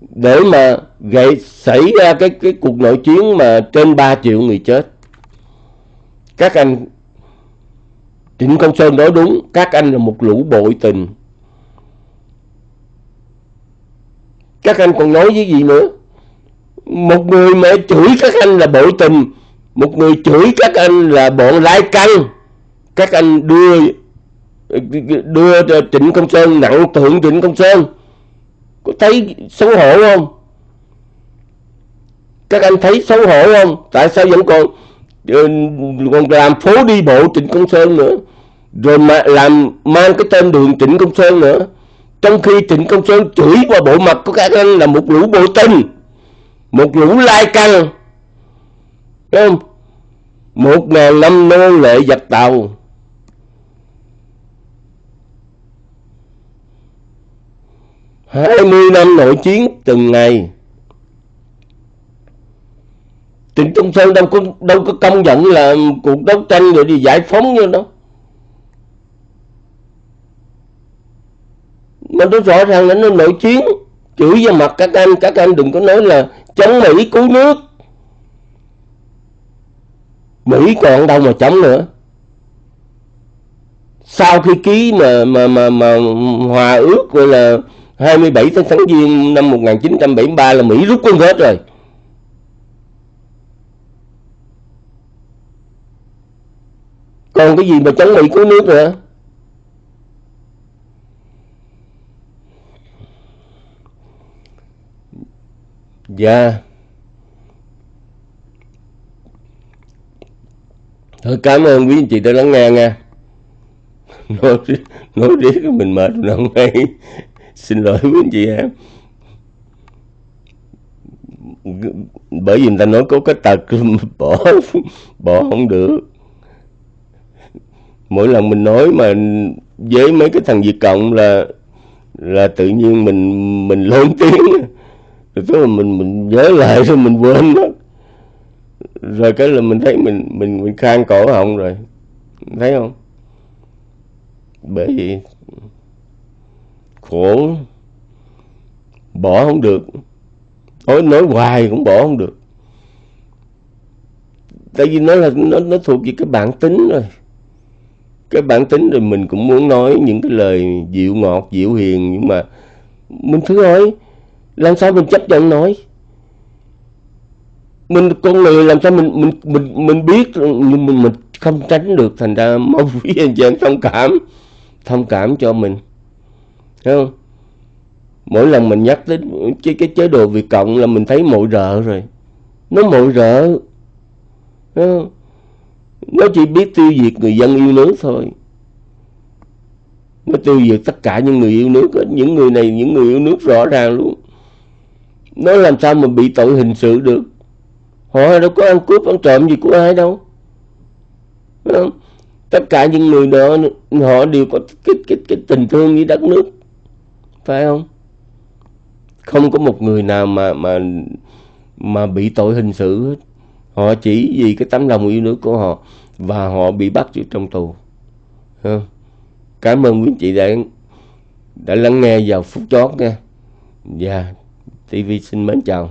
Để mà gây xảy ra cái cái cuộc nội chiến mà trên 3 triệu người chết. Các anh Trịnh Công Sơn nói đúng các anh là một lũ bội tình. Các anh còn nói với gì nữa? Một người mẹ chửi các anh là bội tình một người chửi các anh là bọn lai căng. Các anh đưa đưa Trịnh Công Sơn, nặng thượng Trịnh Công Sơn. Có thấy xấu hổ không? Các anh thấy xấu hổ không? Tại sao vẫn còn ờ, còn làm phố đi bộ Trịnh Công Sơn nữa? Rồi mà làm mang cái tên đường Trịnh Công Sơn nữa? Trong khi Trịnh Công Sơn chửi qua bộ mặt của các anh là một lũ bộ tinh một lũ lai căng không? Một ngàn năm nô lệ dập tàu. Hai mươi năm nội chiến từng ngày. Trịnh Công Sơn đâu có đâu có công nhận là cuộc đấu tranh rồi đi giải phóng như đâu mà tôi rõ ràng là nó nội chiến chửi vào mặt các anh các anh đừng có nói là chống Mỹ cứu nước. Mỹ còn đâu mà chống nữa. Sau khi ký mà mà mà mà hòa ước gọi là 27 tháng tháng giêng năm 1973 là Mỹ rút quân hết rồi. Còn cái gì mà chống Mỹ cứu nước nữa? Dạ Thôi cảm ơn quý anh chị đã lắng nghe nha. Nói, [laughs] nói riết mình mệt mình không hay. Xin lỗi quý anh chị em Bởi vì người ta nói có cái tật [laughs] bỏ bỏ không được. Mỗi lần mình nói mà với mấy cái thằng Việt Cộng là là tự nhiên mình mình lớn tiếng tức là mình mình nhớ lại rồi mình quên mất. Rồi cái là mình thấy mình mình mình khang cổ họng rồi. Thấy không? Bởi vì khổ, bỏ không được. Nói nói hoài cũng bỏ không được. Tại vì nó là, nó nó thuộc về cái bản tính rồi. Cái bản tính rồi mình cũng muốn nói những cái lời dịu ngọt, dịu hiền, nhưng mà mình thứ ơi làm sao mình chấp nhận nói mình, con người làm sao mình mình mình mình biết nhưng mình mình không tránh được, thành ra mong quý anh chị em thông cảm thông cảm cho mình. Thấy không? Mỗi lần mình nhắc đến cái cái chế độ Việt cộng là mình thấy mội rợ rồi. Nó mội rợ. Thấy không? nó chỉ biết tiêu diệt người dân yêu nước thôi. Nó tiêu diệt tất cả những người yêu nước những người này, những người yêu nước rõ ràng luôn nó làm sao mà bị tội hình sự được? Họ đâu có ăn cướp ăn trộm gì của ai đâu. Không? tất cả những người đó họ đều có cái, cái, cái tình thương với đất nước. Phải không? Không có một người nào mà mà mà bị tội hình sự hết. Họ chỉ vì cái tấm lòng yêu nước của họ và họ bị bắt ở trong tù. Không? cảm ơn quý chị đã đã lắng nghe vào phút chót nha. Và TV xin mến chào.